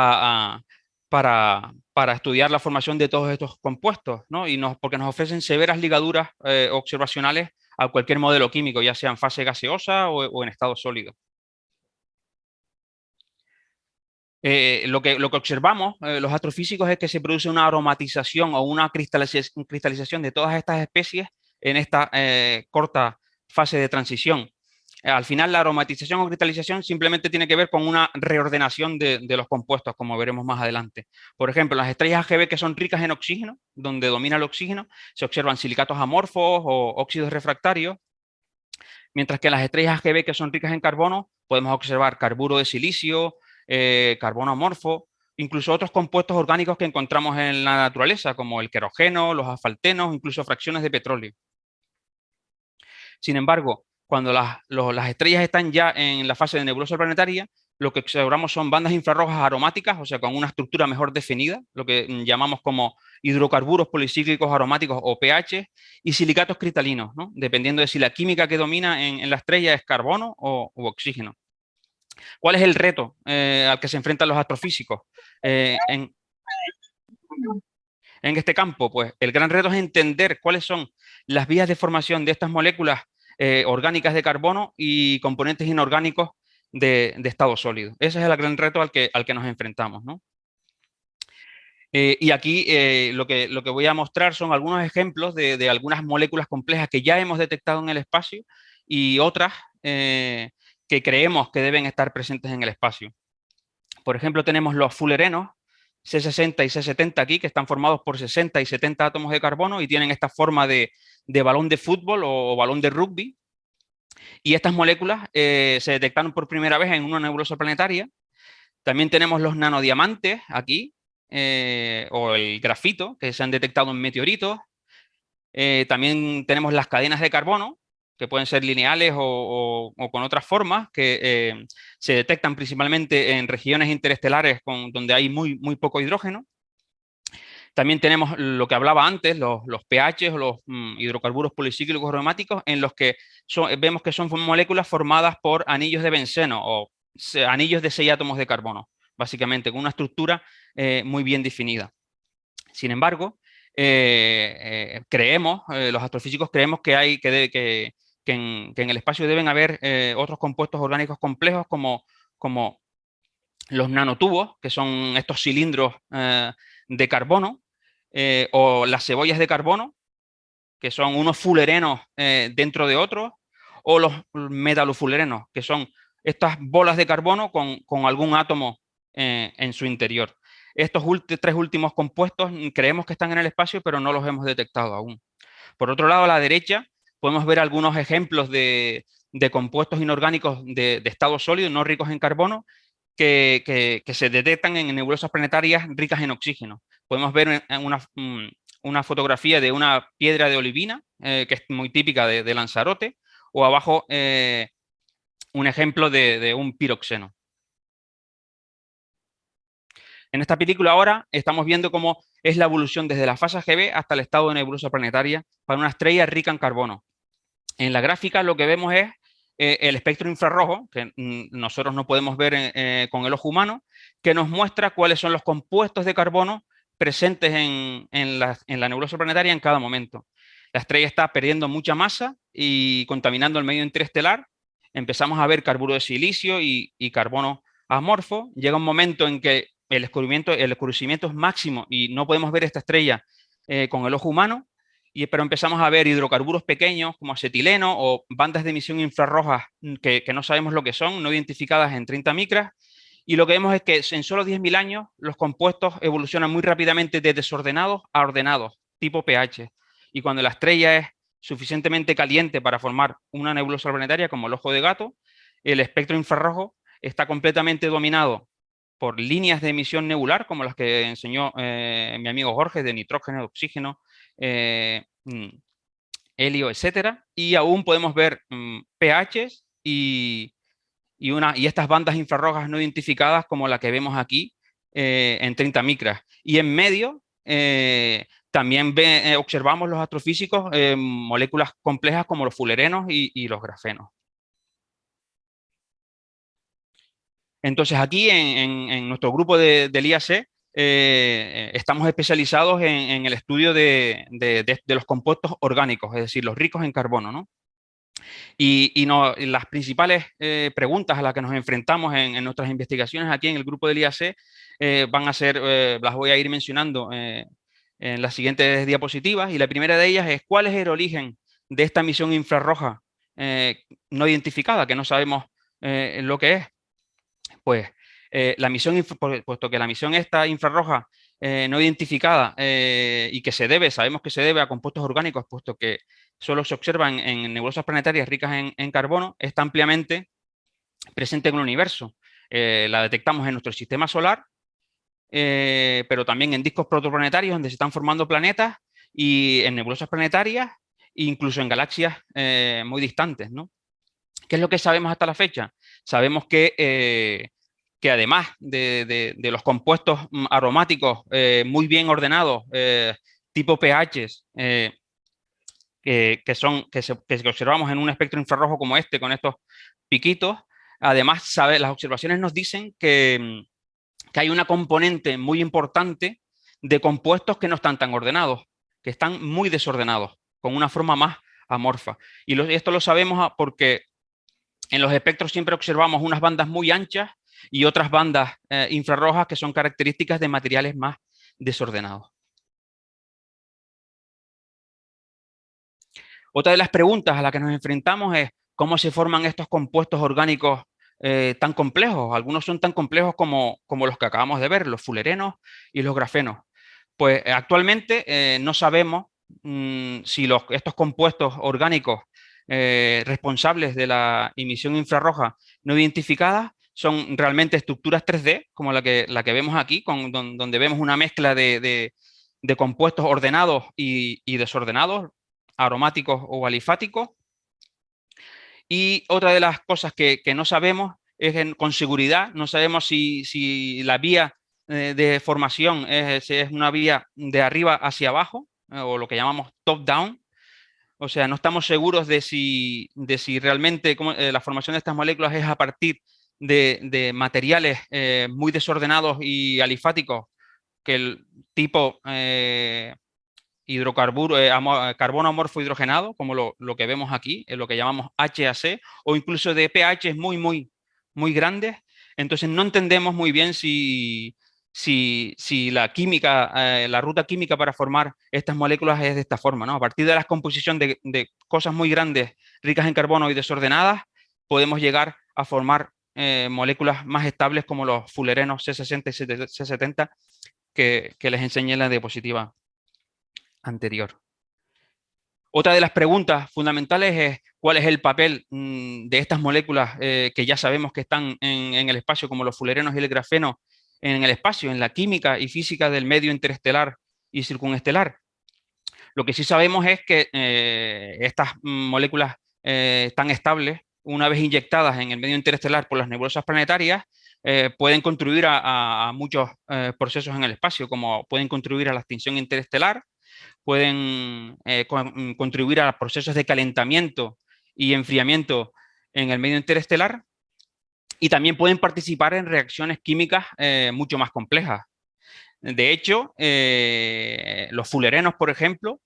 ah, para, para, estudiar la formación de todos estos compuestos, ¿no? y nos, porque nos ofrecen severas ligaduras eh, observacionales a cualquier modelo químico, ya sea en fase gaseosa o en estado sólido. Eh, lo, que, lo que observamos los astrofísicos es que se produce una aromatización o una cristalización, de todas estas especies en esta corta fase de transición. Al final la aromatización o cristalización simplemente tiene que ver con una reordenación de, los compuestos, como veremos más adelante. Por ejemplo, las estrellas AGB que son ricas en oxígeno, donde domina el oxígeno, se observan silicatos amorfos o óxidos refractarios, mientras que las estrellas AGB que son ricas en carbono podemos observar carburo de silicio, eh, carbono amorfo, incluso otros compuestos orgánicos que encontramos en la naturaleza, como el querogeno, los asfaltenos, incluso fracciones de petróleo. Sin embargo, cuando las, estrellas están ya en la fase de nebulosa planetaria, lo que observamos son bandas infrarrojas aromáticas, o sea, con una estructura mejor definida, lo que llamamos como hidrocarburos policíclicos aromáticos o pH, y silicatos cristalinos, dependiendo de si la química que domina en, la estrella es carbono o, oxígeno. ¿Cuál es el reto eh, al que se enfrentan los astrofísicos eh, en, este campo? Pues el gran reto es entender cuáles son las vías de formación de estas moléculas eh, orgánicas de carbono y componentes inorgánicos de, estado sólido. Ese es el gran reto al que, al que nos enfrentamos. Eh, y aquí eh, lo, que, lo que voy a mostrar son algunos ejemplos de, algunas moléculas complejas que ya hemos detectado en el espacio y otras que creemos que deben estar presentes en el espacio. Por ejemplo, tenemos los fullerenos, C60 y C70 aquí, que están formados por 60 y 70 átomos de carbono y tienen esta forma de, balón de fútbol o, balón de rugby. Y estas moléculas se detectaron por primera vez en una nebulosa planetaria. También tenemos los nanodiamantes aquí, eh, o el grafito, que se han detectado en meteoritos. Eh, también tenemos las cadenas de carbono, que pueden ser lineales o, con otras formas, que eh, se detectan principalmente en regiones interestelares donde hay muy, muy poco hidrógeno. También tenemos lo que hablaba antes, los, los pH o los mm, hidrocarburos policíclicos aromáticos, en los que vemos que son moléculas formadas por anillos de benceno o anillos de seis átomos de carbono básicamente, con una estructura eh, muy bien definida. Sin embargo, eh, eh, creemos, los astrofísicos creemos que, hay, que, en, el espacio deben haber otros compuestos orgánicos complejos como, como los nanotubos, que son estos cilindros de carbono, o las cebollas de carbono, que son unos fulerenos dentro de otros, o los metalofulerenos, que son estas bolas de carbono con, con algún átomo eh, en su interior. Estos tres últimos compuestos mm, creemos que están en el espacio, pero no los hemos detectado aún. Por otro lado, a la derecha, podemos ver algunos ejemplos de, compuestos inorgánicos de, estado sólido, no ricos en carbono, que, se detectan en nebulosas planetarias ricas en oxígeno. Podemos ver una, mm, una fotografía de una piedra de olivina, eh, que es muy típica de, Lanzarote, o abajo eh, un ejemplo de un piroxeno. En esta película ahora estamos viendo cómo es la evolución desde la fase GB hasta el estado de nebulosa planetaria para una estrella rica en carbono. En la gráfica lo que vemos es eh, el espectro infrarrojo, que mm, nosotros no podemos ver eh, con el ojo humano, que nos muestra cuáles son los compuestos de carbono presentes en, la, nebulosa planetaria en cada momento. La estrella está perdiendo mucha masa y contaminando el medio interestelar. Empezamos a ver carburo de silicio y, carbono amorfo. Llega un momento en que el el descubrimiento es máximo y no podemos ver esta estrella eh, con el ojo humano, pero empezamos a ver hidrocarburos pequeños como acetileno o bandas de emisión infrarrojas que, no sabemos lo que son, no identificadas en 30 micras, y lo que vemos es que en solo 10.000 años los compuestos evolucionan muy rápidamente de desordenados a ordenados, tipo pH. Y cuando la estrella es suficientemente caliente para formar una nebulosa planetaria como el ojo de gato, el espectro infrarrojo está completamente dominado por líneas de emisión nebular, como las que enseñó eh, mi amigo Jorge, de nitrógeno, oxígeno, eh, mm, helio, etcétera, y aún podemos ver mm, pHs y, una, y estas bandas infrarrojas no identificadas como la que vemos aquí eh, en 30 micras. Y en medio también observamos los astrofísicos moléculas complejas como los fulerenos y los grafenos. Entonces aquí en, nuestro grupo del IAC eh, estamos especializados en, el estudio de, los compuestos orgánicos, es decir, los ricos en carbono. Y, las principales eh, preguntas a las que nos enfrentamos en, nuestras investigaciones aquí en el grupo del IAC eh, van a ser, las voy a ir mencionando en las siguientes diapositivas, y la primera de ellas es cuál es el origen de esta emisión infrarroja no identificada, que no sabemos lo que es pues eh, la misión, puesto que la misión esta infrarroja eh, no identificada eh, y que se debe, sabemos que se debe a compuestos orgánicos, puesto que solo se observan en nebulosas planetarias ricas en, carbono, está ampliamente presente en el universo. la detectamos en nuestro sistema solar, pero también en discos protoplanetarios donde se están formando planetas y en nebulosas planetarias incluso en galaxias muy distantes. ¿no? ¿Qué es lo que sabemos hasta la fecha? Sabemos que, que además de, los compuestos mm, aromáticos eh, muy bien ordenados, eh, tipo pHs, que, son, que, observamos en un espectro infrarrojo como este, con estos piquitos, además sabe, las observaciones nos dicen que, mm, que hay una componente muy importante de compuestos que no están tan ordenados, que están muy desordenados, con una forma más amorfa. Y esto lo sabemos ah, porque en los espectros siempre observamos unas bandas muy anchas y otras bandas eh, infrarrojas que son características de materiales más desordenados. Otra de las preguntas a las que nos enfrentamos es cómo se forman estos compuestos orgánicos eh, tan complejos. Algunos son tan complejos como, como, los que acabamos de ver, los fulerenos y los grafenos. Pues eh, actualmente no sabemos mm, si los, estos compuestos orgánicos responsables de la emisión infrarroja no identificada son realmente estructuras 3D, como la que, la que vemos aquí, con, donde vemos una mezcla de, de, compuestos ordenados y, y, desordenados, aromáticos o alifáticos, y otra de las cosas que, no sabemos es que con seguridad, no sabemos si, la vía eh, de formación es, es, una vía de arriba hacia abajo, eh, o lo que llamamos top-down, o sea, no estamos seguros de si, de si realmente eh, la formación de estas moléculas es a partir de, materiales muy desordenados y alifáticos, que el tipo hidrocarburo, eh, carbono amorfo hidrogenado, como lo, que vemos aquí, lo que llamamos HAC, o incluso de pH muy, muy, muy grandes. Entonces no entendemos muy bien si, si, si la química, eh, la ruta química para formar estas moléculas es de esta forma. ¿no? A partir de la composición de, de, cosas muy grandes, ricas en carbono y desordenadas, podemos llegar a formar eh, moléculas más estables como los fulerenos C60 y C70 que, les enseñé en la diapositiva anterior. Otra de las preguntas fundamentales es cuál es el papel mm, de estas moléculas eh, que ya sabemos que están en, el espacio, como los fulerenos y el grafeno, en el espacio, en la química y física del medio interestelar y circunestelar. Lo que sí sabemos es que eh, estas moléculas eh, tan estables, una vez inyectadas en el medio interestelar por las nebulosas planetarias, pueden contribuir a muchos procesos en el espacio, como pueden contribuir a la extinción interestelar, pueden eh, contribuir a procesos de calentamiento y enfriamiento en el medio interestelar y también pueden participar en reacciones químicas eh, mucho más complejas. De hecho, eh, los fulerenos, por ejemplo,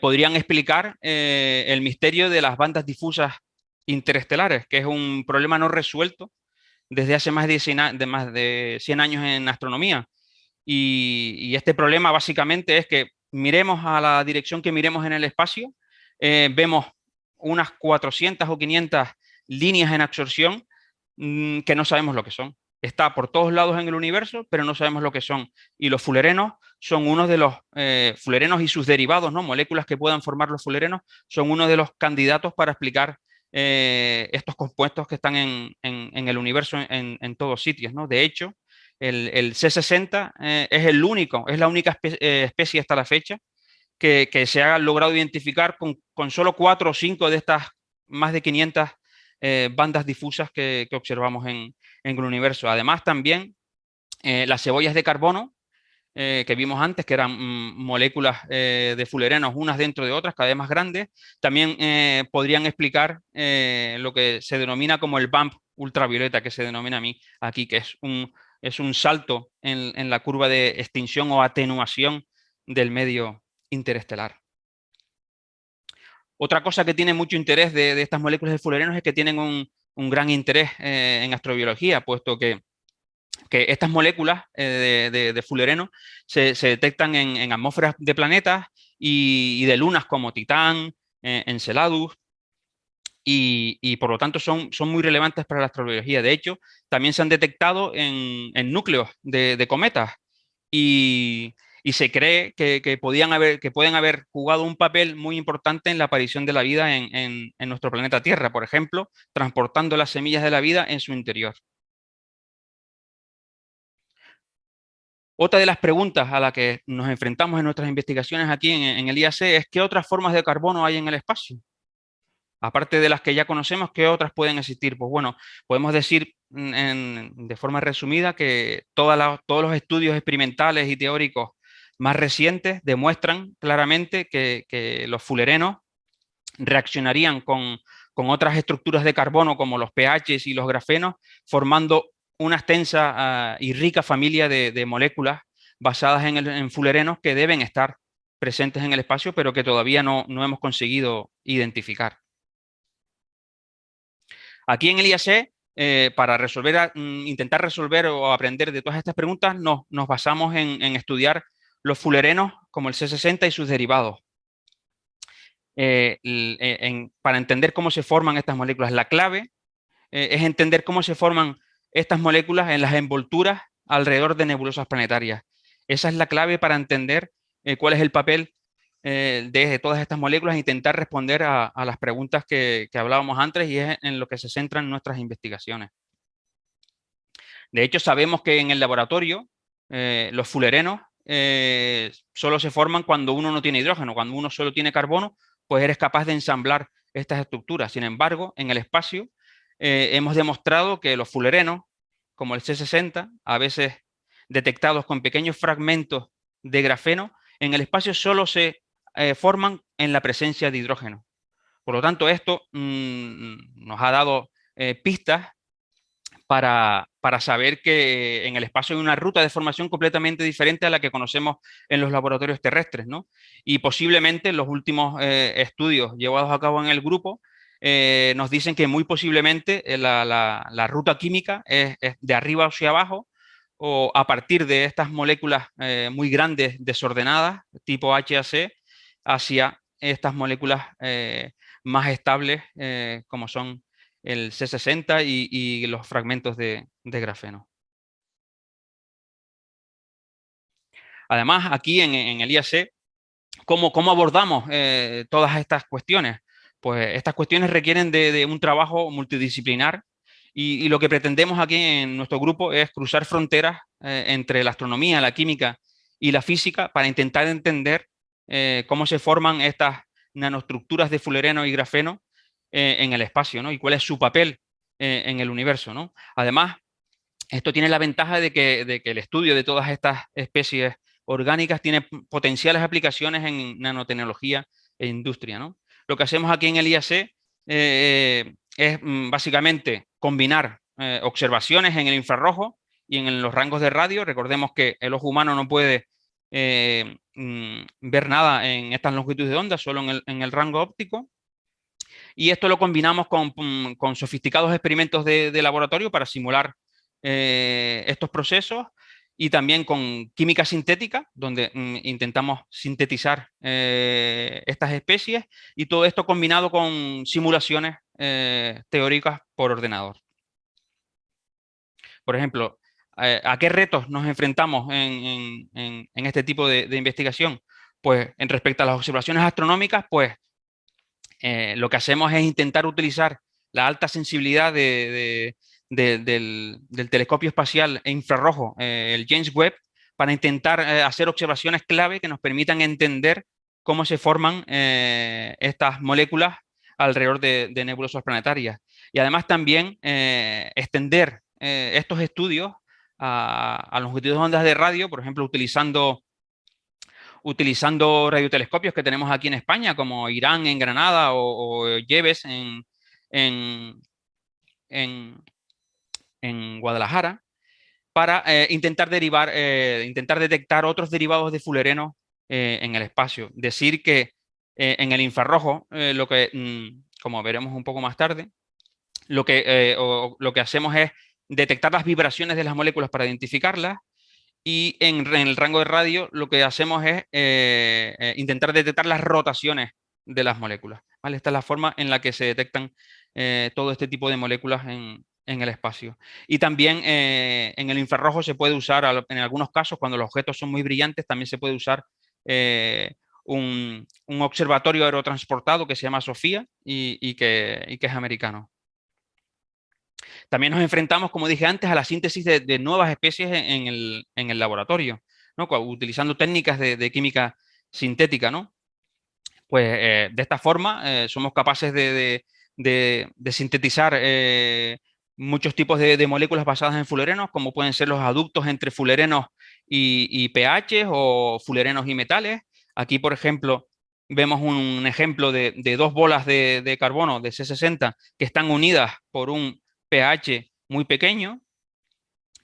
podrían explicar el misterio de las bandas difusas interestelares, que es un problema no resuelto desde hace más de 100, de más de 100 años en astronomía. y, este problema básicamente es que miremos a la dirección que miremos en el espacio, eh, vemos unas 400 o 500 líneas en absorción mm, que no sabemos lo que son. Está por todos lados en el universo, pero no sabemos lo que son. Y los fulerenos son uno de los eh, fulerenos y sus derivados, ¿no? moléculas que puedan formar los fulerenos, son uno de los candidatos para explicar eh, estos compuestos que están en, el universo en, en, todos sitios. ¿no? De hecho, el, C60 eh, es el único, es la única eh, especie hasta la fecha que, se ha logrado identificar con, solo cuatro o cinco de estas más de 500 eh, bandas difusas que, observamos en, el universo. Además también las cebollas de carbono que vimos antes, que eran mm, moléculas de fulerenos unas dentro de otras, cada vez más grandes, también podrían explicar lo que se denomina como el bump ultravioleta, que se denomina a mí aquí, que es un, es un salto en, la curva de extinción o atenuación del medio interestelar. Otra cosa que tiene mucho interés de, estas moléculas de fulerenos es que tienen un, gran interés eh, en astrobiología, puesto que, estas moléculas eh, de, fulereno se, detectan en, atmósferas de planetas y, de lunas como Titán, eh, Enceladus, y, por lo tanto son, son muy relevantes para la astrobiología. De hecho, también se han detectado en, núcleos de, cometas y, se cree que, podían haber, que pueden haber jugado un papel muy importante en la aparición de la vida en, nuestro planeta Tierra, por ejemplo, transportando las semillas de la vida en su interior. Otra de las preguntas a las que nos enfrentamos en nuestras investigaciones aquí en, el IAC es ¿qué otras formas de carbono hay en el espacio? Aparte de las que ya conocemos, ¿qué otras pueden existir? Pues bueno, podemos decir de forma resumida que todos los estudios experimentales y teóricos más recientes demuestran claramente que, los fulerenos reaccionarían con, otras estructuras de carbono como los pHs y los grafenos, formando una extensa ah, y rica familia de, moléculas basadas en, fulerenos que deben estar presentes en el espacio, pero que todavía no hemos conseguido identificar. Aquí en el IAC, eh, para resolver, mm, intentar resolver o aprender de todas estas preguntas, nos, basamos en, estudiar los fulerenos como el C60 y sus derivados. para entender cómo se forman estas moléculas, la clave es entender cómo se forman estas moléculas en las envolturas alrededor de nebulosas planetarias. Esa es la clave para entender cuál es el papel eh, de todas estas moléculas e intentar responder a, las preguntas que, hablábamos antes y es en lo que se centran nuestras investigaciones. De hecho, sabemos que en el laboratorio eh, los fulerenos eh, solo se forman cuando uno no tiene hidrógeno, cuando uno solo tiene carbono, pues eres capaz de ensamblar estas estructuras. Sin embargo, en el espacio hemos demostrado que los fulerenos, como el C60, a veces detectados con pequeños fragmentos de grafeno, en el espacio solo se eh, forman en la presencia de hidrógeno. Por lo tanto, esto mm, nos ha dado eh, pistas para, saber que en el espacio hay una ruta de formación completamente diferente a la que conocemos en los laboratorios terrestres. Y posiblemente los últimos eh, estudios llevados a cabo en el grupo nos dicen que muy posiblemente la, ruta química es, de arriba hacia abajo o a partir de estas moléculas muy grandes desordenadas tipo HAC hacia estas moléculas eh, más estables eh, como son el C60 y, los fragmentos de, grafeno. Además, aquí en, el IAC, ¿cómo, abordamos eh, todas estas cuestiones? Pues estas cuestiones requieren de, un trabajo multidisciplinar y, lo que pretendemos aquí en nuestro grupo es cruzar fronteras entre la astronomía, la química y la física para intentar entender eh, cómo se forman estas nanoestructuras de fulereno y grafeno eh, en el espacio, ¿no? Y cuál es su papel eh, en el universo, ¿no? Además, esto tiene la ventaja de que, el estudio de todas estas especies orgánicas tiene potenciales aplicaciones en nanotecnología e industria, ¿no? Lo que hacemos aquí en el IAC es mm, básicamente combinar observaciones en el infrarrojo y en los rangos de radio. Recordemos que el ojo humano no puede eh, mm, ver nada en estas longitudes de onda, solo en el, rango óptico. Y esto lo combinamos con, mm, sofisticados experimentos de, laboratorio para simular eh, estos procesos y también con química sintética, donde mm, intentamos sintetizar eh, estas especies y todo esto combinado con simulaciones teóricas por ordenador. Por ejemplo, eh, ¿A qué retos nos enfrentamos en, este tipo de, investigación? Pues en respecto a las observaciones astronómicas, pues eh, lo que hacemos es intentar utilizar la alta sensibilidad del, telescopio espacial e infrarrojo, eh, el James Webb, para intentar hacer observaciones clave que nos permitan entender cómo se forman estas moléculas alrededor de, nebulosas planetarias. Y además también extender estos estudios a, longitudes de ondas de radio, por ejemplo, utilizando, utilizando radiotelescopios que tenemos aquí en España, como Irán en Granada o, o Lleves en, Guadalajara, para eh, intentar derivar, eh, intentar detectar otros derivados de fulereno eh, en el espacio. Decir que en el infrarrojo, lo que, mm, como veremos un poco más tarde, lo que, lo que hacemos es detectar las vibraciones de las moléculas para identificarlas y en, el rango de radio lo que hacemos es intentar detectar las rotaciones de las moléculas. ¿vale? Esta es la forma en la que se detectan todo este tipo de moléculas en, el espacio. Y también en el infrarrojo se puede usar, en algunos casos, cuando los objetos son muy brillantes, también se puede usar un, observatorio aerotransportado que se llama SOFIA y, que, y que es americano. También nos enfrentamos, como dije antes, a la síntesis de, nuevas especies en el, laboratorio, ¿no? utilizando técnicas de, química sintética. ¿no? Pues eh, de esta forma eh, somos capaces de, sintetizar eh, muchos tipos de, moléculas basadas en fulerenos, como pueden ser los aductos entre fulerenos y, pH o fulerenos y metales. Aquí, por ejemplo, vemos un ejemplo de, dos bolas de, carbono de C60 que están unidas por un pH muy pequeño,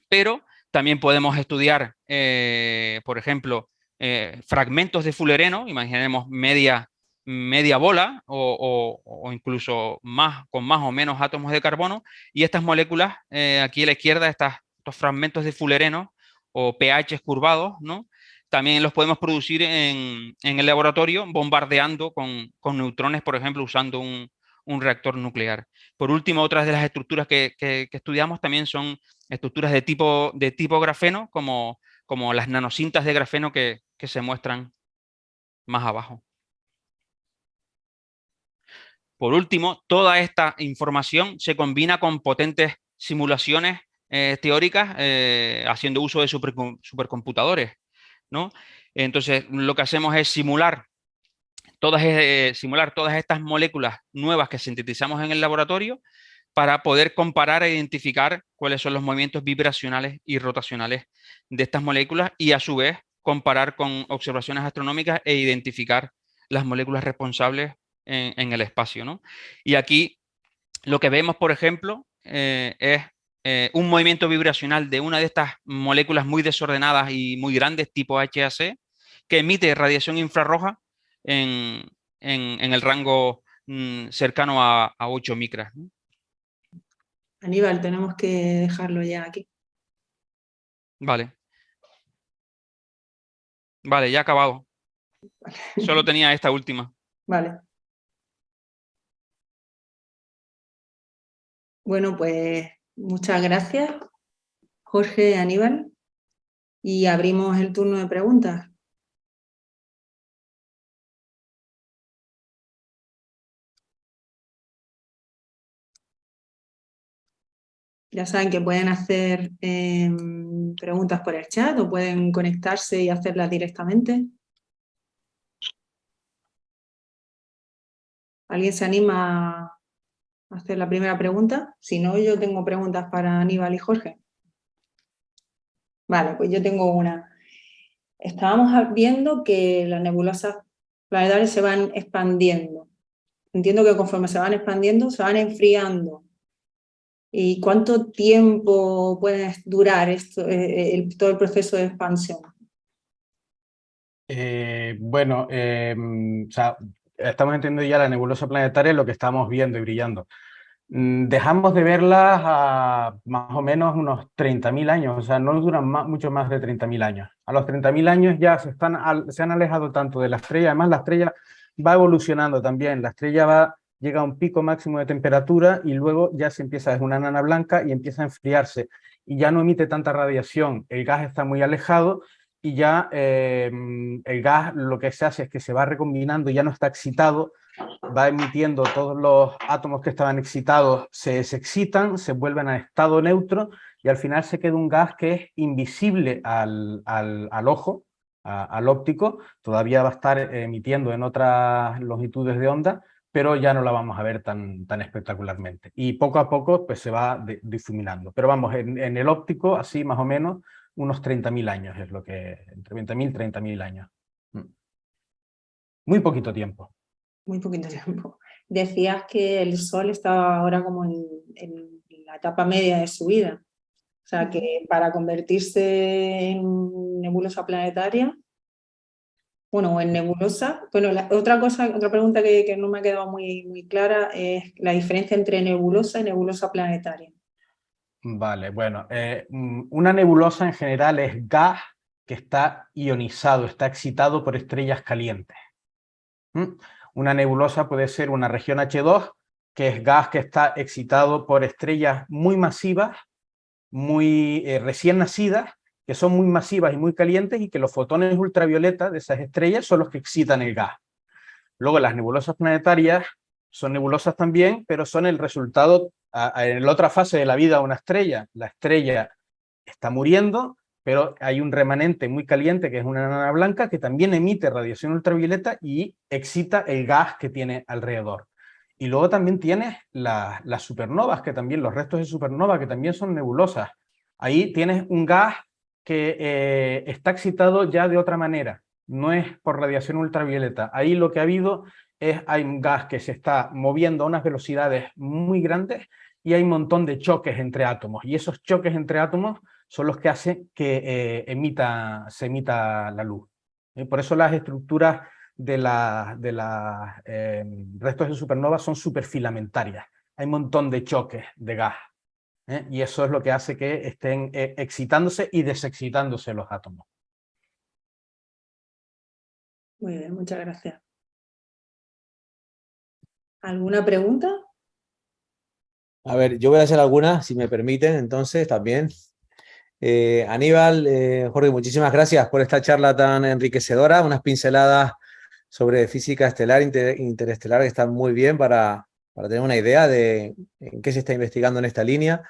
pero también podemos estudiar, eh, por ejemplo, eh, fragmentos de fulereno, imaginemos media, media bola o, incluso más, con más o menos átomos de carbono, y estas moléculas, eh, aquí a la izquierda, estas, estos fragmentos de fulereno o pH curvados, ¿no? también los podemos producir en, el laboratorio bombardeando con, neutrones, por ejemplo, usando un, reactor nuclear. Por último, otras de las estructuras que, estudiamos también son estructuras de tipo, de tipo grafeno, como, como las nanocintas de grafeno que, que se muestran más abajo. Por último, toda esta información se combina con potentes simulaciones eh, teóricas eh, haciendo uso de supercomputadores. ¿no? Entonces, lo que hacemos es simular todas, eh, simular todas estas moléculas nuevas que sintetizamos en el laboratorio para poder comparar e identificar cuáles son los movimientos vibracionales y rotacionales de estas moléculas y a su vez comparar con observaciones astronómicas e identificar las moléculas responsables en, el espacio. ¿no? Y aquí lo que vemos, por ejemplo, eh, es eh, un movimiento vibracional de una de estas moléculas muy desordenadas y muy grandes, tipo HAC, que emite radiación infrarroja en, el rango mm, cercano a, 8 micras. Aníbal, tenemos que dejarlo ya aquí. Vale. Vale, ya ha acabado. Solo tenía esta última. Vale. Bueno, pues muchas gracias, Jorge Aníbal, y abrimos el turno de preguntas. Ya saben que pueden hacer em, preguntas por el chat o pueden conectarse y hacerlas directamente. ¿Alguien se anima hacer la primera pregunta. Si no, yo tengo preguntas para Aníbal y Jorge. Vale, pues yo tengo una. Estábamos viendo que las nebulosas planetarias se van expandiendo. Entiendo que conforme se van expandiendo, se van enfriando. ¿Y cuánto tiempo puede durar esto, eh, todo el proceso de expansión? Eh, bueno, eh, o sea, estamos entendiendo ya la nebulosa planetaria, lo que estamos viendo y brillando. Mm, dejamos de verlas a más o menos unos 30.000 años, o sea, no duran mucho más de 30.000 años. A los 30.000 años ya se, están se han alejado tanto de la estrella, además la estrella va evolucionando también, la estrella va, llega a un pico máximo de temperatura y luego ya se empieza, es una nana blanca y empieza a enfriarse y ya no emite tanta radiación, el gas está muy alejado y ya em, el gas lo que se hace es que se va recombinando, ya no está excitado, va emitiendo todos los átomos que estaban excitados, se excitan, se vuelven a estado neutro y al final se queda un gas que es invisible al, al, ojo, al óptico, todavía va a estar emitiendo en otras longitudes de onda, pero ya no la vamos a ver tan, tan espectacularmente. Y poco a poco pues, se va difuminando. Pero vamos, en el óptico, así más o menos, unos 30.000 años, es lo que, entre 20.000 y 30.000 años. Mm. Muy poquito tiempo. Muy poquito tiempo. Decías que el Sol estaba ahora como en, la etapa media de su vida. O sea que para convertirse en nebulosa planetaria, bueno, o en nebulosa, bueno, otra cosa, otra pregunta que, que, no me ha quedado muy, muy clara es la diferencia entre nebulosa y nebulosa planetaria. Vale, bueno, eh, mm, una nebulosa en general es gas que está ionizado, está excitado por estrellas calientes. ¿Mm? Una nebulosa puede ser una región H2, que es gas que está excitado por estrellas muy masivas, muy eh, recién nacidas, que son muy masivas y muy calientes y que los fotones ultravioleta de esas estrellas son los que excitan el gas. Luego las nebulosas planetarias son nebulosas también, pero son el resultado en la otra fase de la vida de una estrella. La estrella está muriendo, pero hay un remanente muy caliente que es una nana blanca que también emite radiación ultravioleta y excita el gas que tiene alrededor. Y luego también tienes las supernovas, que también, los restos de supernova, que también son nebulosas. Ahí tienes un gas que eh, está excitado ya de otra manera, no es por radiación ultravioleta. Ahí lo que ha habido es, hay un gas que se está moviendo a unas velocidades muy grandes y hay un montón de choques entre átomos. Y esos choques entre átomos son los que hacen que eh, emita, se emita la luz. Y por eso las estructuras de los de eh, restos de supernova son superfilamentarias. Hay un montón de choques de gas. ¿eh? Y eso es lo que hace que estén excitándose y desexcitándose los átomos. Muy bien, muchas gracias. ¿Alguna pregunta? A ver, yo voy a hacer algunas, si me permiten, entonces, también. Eh, Aníbal, eh, Jorge, muchísimas gracias por esta charla tan enriquecedora, unas pinceladas sobre física estelar, interestelar, que están muy bien para, para tener una idea de en qué se está investigando en esta línea.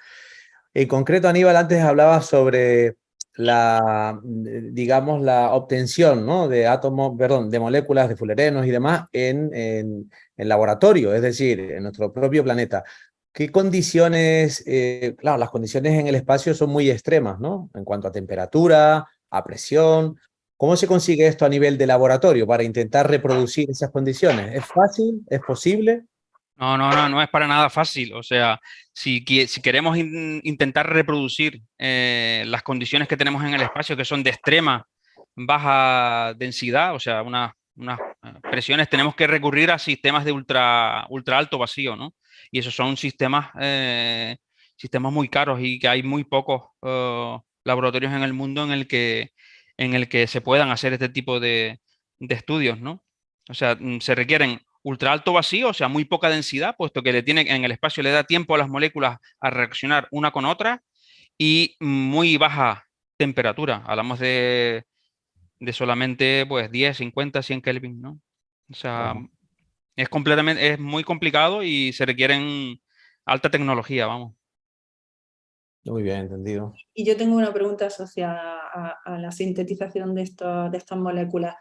En concreto, Aníbal, antes hablaba sobre la, digamos, la obtención ¿no? de átomos, perdón, de moléculas, de fullerenos y demás en, en, en, laboratorio, es decir, en nuestro propio planeta. ¿Qué condiciones, eh, claro, las condiciones en el espacio son muy extremas, ¿no? En cuanto a temperatura, a presión. ¿Cómo se consigue esto a nivel de laboratorio para intentar reproducir esas condiciones? ¿Es fácil? ¿Es posible? No, no, no, no es para nada fácil. O sea, si, si queremos intentar reproducir eh, las condiciones que tenemos en el espacio, que son de extrema baja densidad, o sea, unas eh, presiones, tenemos que recurrir a sistemas de ultra, ultra alto vacío, ¿no? Y esos son sistemas, eh, sistemas muy caros y que hay muy pocos laboratorios en el mundo en el, que, en el que se puedan hacer este tipo de, de estudios, ¿no? O sea, mm, se requieren ultra alto vacío, o sea, muy poca densidad, puesto que le tiene, en el espacio le da tiempo a las moléculas a reaccionar una con otra, y muy baja temperatura. Hablamos de, de solamente pues 10, 50, 100 Kelvin, ¿no? O sea, es completamente, es muy complicado y se requieren alta tecnología, vamos. Muy bien, entendido. Y yo tengo una pregunta asociada a, la sintetización de, de estas moléculas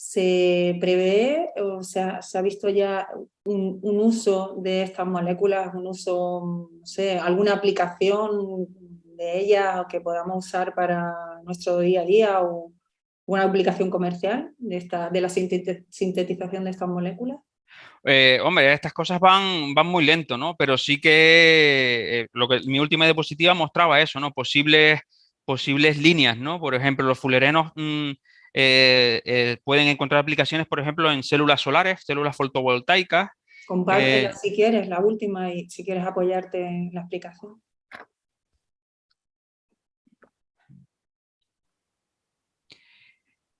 se prevé o sea, se ha visto ya un, uso de estas moléculas, un uso, no sé, alguna aplicación de ellas que podamos usar para nuestro día a día o una aplicación comercial de, esta, de la sintetización de estas moléculas? Eh, hombre, estas cosas van, van muy lento, ¿no? Pero sí que, eh, lo que mi última diapositiva mostraba eso, ¿no? Posibles, posibles líneas, ¿no? Por ejemplo, los fulerenos mm, eh, pueden encontrar aplicaciones, por ejemplo, en células solares, células fotovoltaicas. Compártela si quieres, la última, y si quieres apoyarte en la explicación.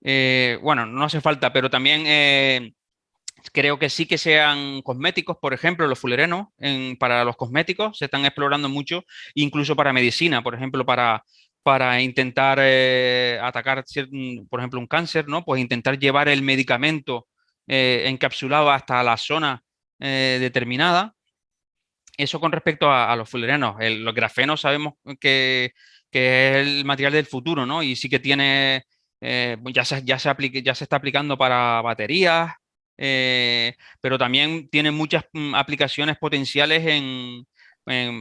Bueno, no hace falta, pero también creo que sí que sean cosméticos, por ejemplo, los fulerenos para los cosméticos se están explorando mucho, incluso para medicina, por ejemplo, para para intentar eh, atacar, mm, por ejemplo, un cáncer, ¿no? Pues intentar llevar el medicamento eh, encapsulado hasta la zona eh, determinada. Eso con respecto a, los fullerenos. los grafenos sabemos que, es el material del futuro, ¿no? Y sí que tiene, ya, se, ya, se ya se está aplicando para baterías, pero también tiene muchas mm, aplicaciones potenciales en,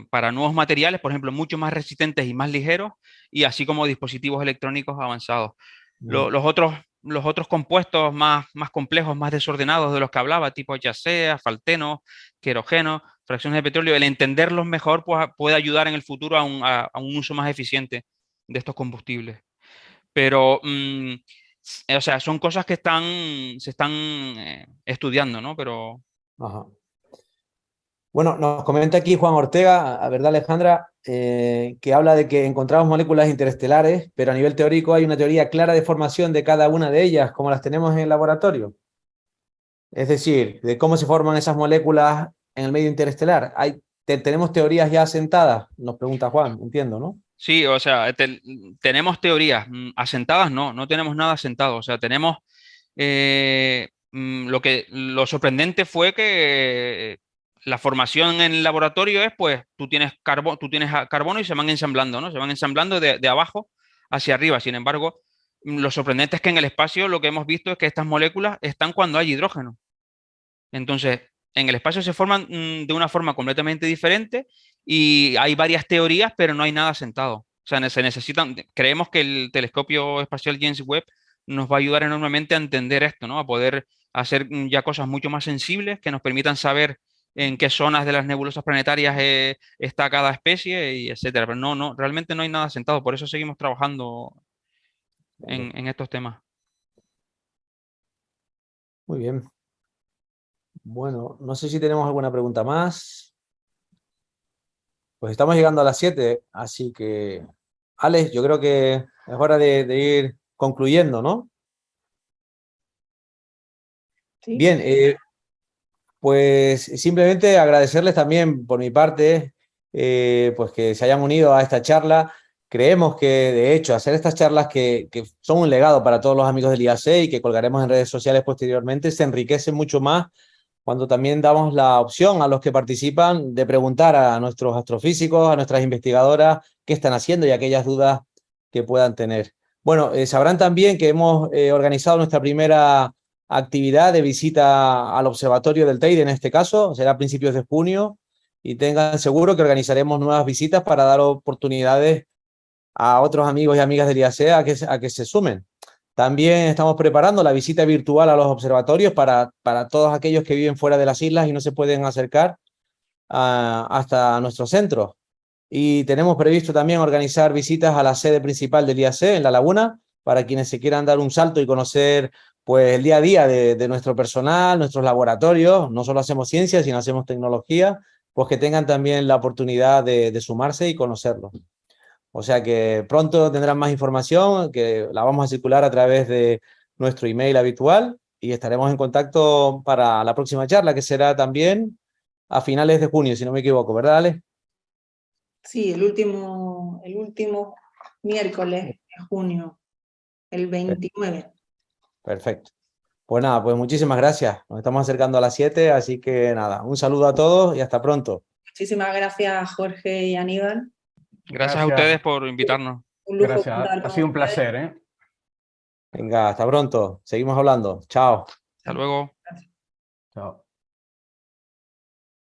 para nuevos materiales, por ejemplo, mucho más resistentes y más ligeros, y así como dispositivos electrónicos avanzados. los, otros, los otros compuestos más, más complejos, más desordenados de los que hablaba, tipo yacea, falteno, querogeno, fracciones de petróleo, el entenderlos mejor pues, puede ayudar en el futuro a un, a, un uso más eficiente de estos combustibles. Pero, mm, o sea, son cosas que están, se están eh, estudiando, ¿no? Pero... Ajá. Bueno, nos comenta aquí Juan Ortega, a verdad Alejandra, eh, que habla de que encontramos moléculas interestelares, pero a nivel teórico hay una teoría clara de formación de cada una de ellas, como las tenemos en el laboratorio. Es decir, de cómo se forman esas moléculas en el medio interestelar. Hay, ¿Tenemos teorías ya asentadas? Nos pregunta Juan, entiendo, ¿no? Sí, o sea, tenemos teorías mm, asentadas, no, no tenemos nada asentado. O sea, tenemos... Eh, mm, lo que lo sorprendente fue que la formación en el laboratorio es, pues, tú tienes, carbo, tú tienes carbono y se van ensamblando, ¿no? Se van ensamblando de, abajo hacia arriba. Sin embargo, mm, lo sorprendente es que en el espacio lo que hemos visto es que estas moléculas están cuando hay hidrógeno. Entonces, en el espacio se forman mm, de una forma completamente diferente y hay varias teorías, pero no hay nada sentado. O sea, se necesitan, creemos que el telescopio espacial James Webb nos va a ayudar enormemente a entender esto, ¿no? A poder hacer mm, ya cosas mucho más sensibles que nos permitan saber en qué zonas de las nebulosas planetarias eh, está cada especie, y etcétera. Pero no, no, realmente no hay nada sentado, por eso seguimos trabajando en, estos temas. Muy bien. Bueno, no sé si tenemos alguna pregunta más. Pues estamos llegando a las 7, así que... Alex, yo creo que es hora de ir concluyendo, ¿no? ¿sí? Bien, eh, pues simplemente agradecerles también por mi parte eh, pues que se hayan unido a esta charla. Creemos que, de hecho, hacer estas charlas que, que son un legado para todos los amigos del IAC y que colgaremos en redes sociales posteriormente, se enriquece mucho más cuando también damos la opción a los que participan de preguntar a nuestros astrofísicos, a nuestras investigadoras, qué están haciendo y aquellas dudas que puedan tener. Bueno, eh, sabrán también que hemos eh, organizado nuestra primera actividad de visita al observatorio del Teide, en este caso, será a principios de junio, y tengan seguro que organizaremos nuevas visitas para dar oportunidades a otros amigos y amigas del IAC a a que se sumen. También estamos preparando la visita virtual a los observatorios para, para todos aquellos que viven fuera de las islas y no se pueden acercar a, hasta nuestro centro. Y tenemos previsto también organizar visitas a la sede principal del IAC en La Laguna, para quienes se quieran dar un salto y conocer pues, el día a día de, de nuestro personal, nuestros laboratorios. No solo hacemos ciencia, sino hacemos tecnología, pues que tengan también la oportunidad de, de sumarse y conocerlo. O sea que pronto tendrán más información, que la vamos a circular a través de nuestro email habitual y estaremos en contacto para la próxima charla, que será también a finales de junio, si no me equivoco, ¿verdad, Ale? Sí, el último, el último miércoles de junio, el 29. Perfecto. Pues nada, pues muchísimas gracias. Nos estamos acercando a las 7, así que nada, un saludo a todos y hasta pronto. Muchísimas gracias, Jorge y Aníbal. Gracias, a ustedes por invitarnos. Gracias, ha sido un placer. ¿eh? Venga, hasta pronto. Seguimos hablando. Chao. Hasta luego. Chao.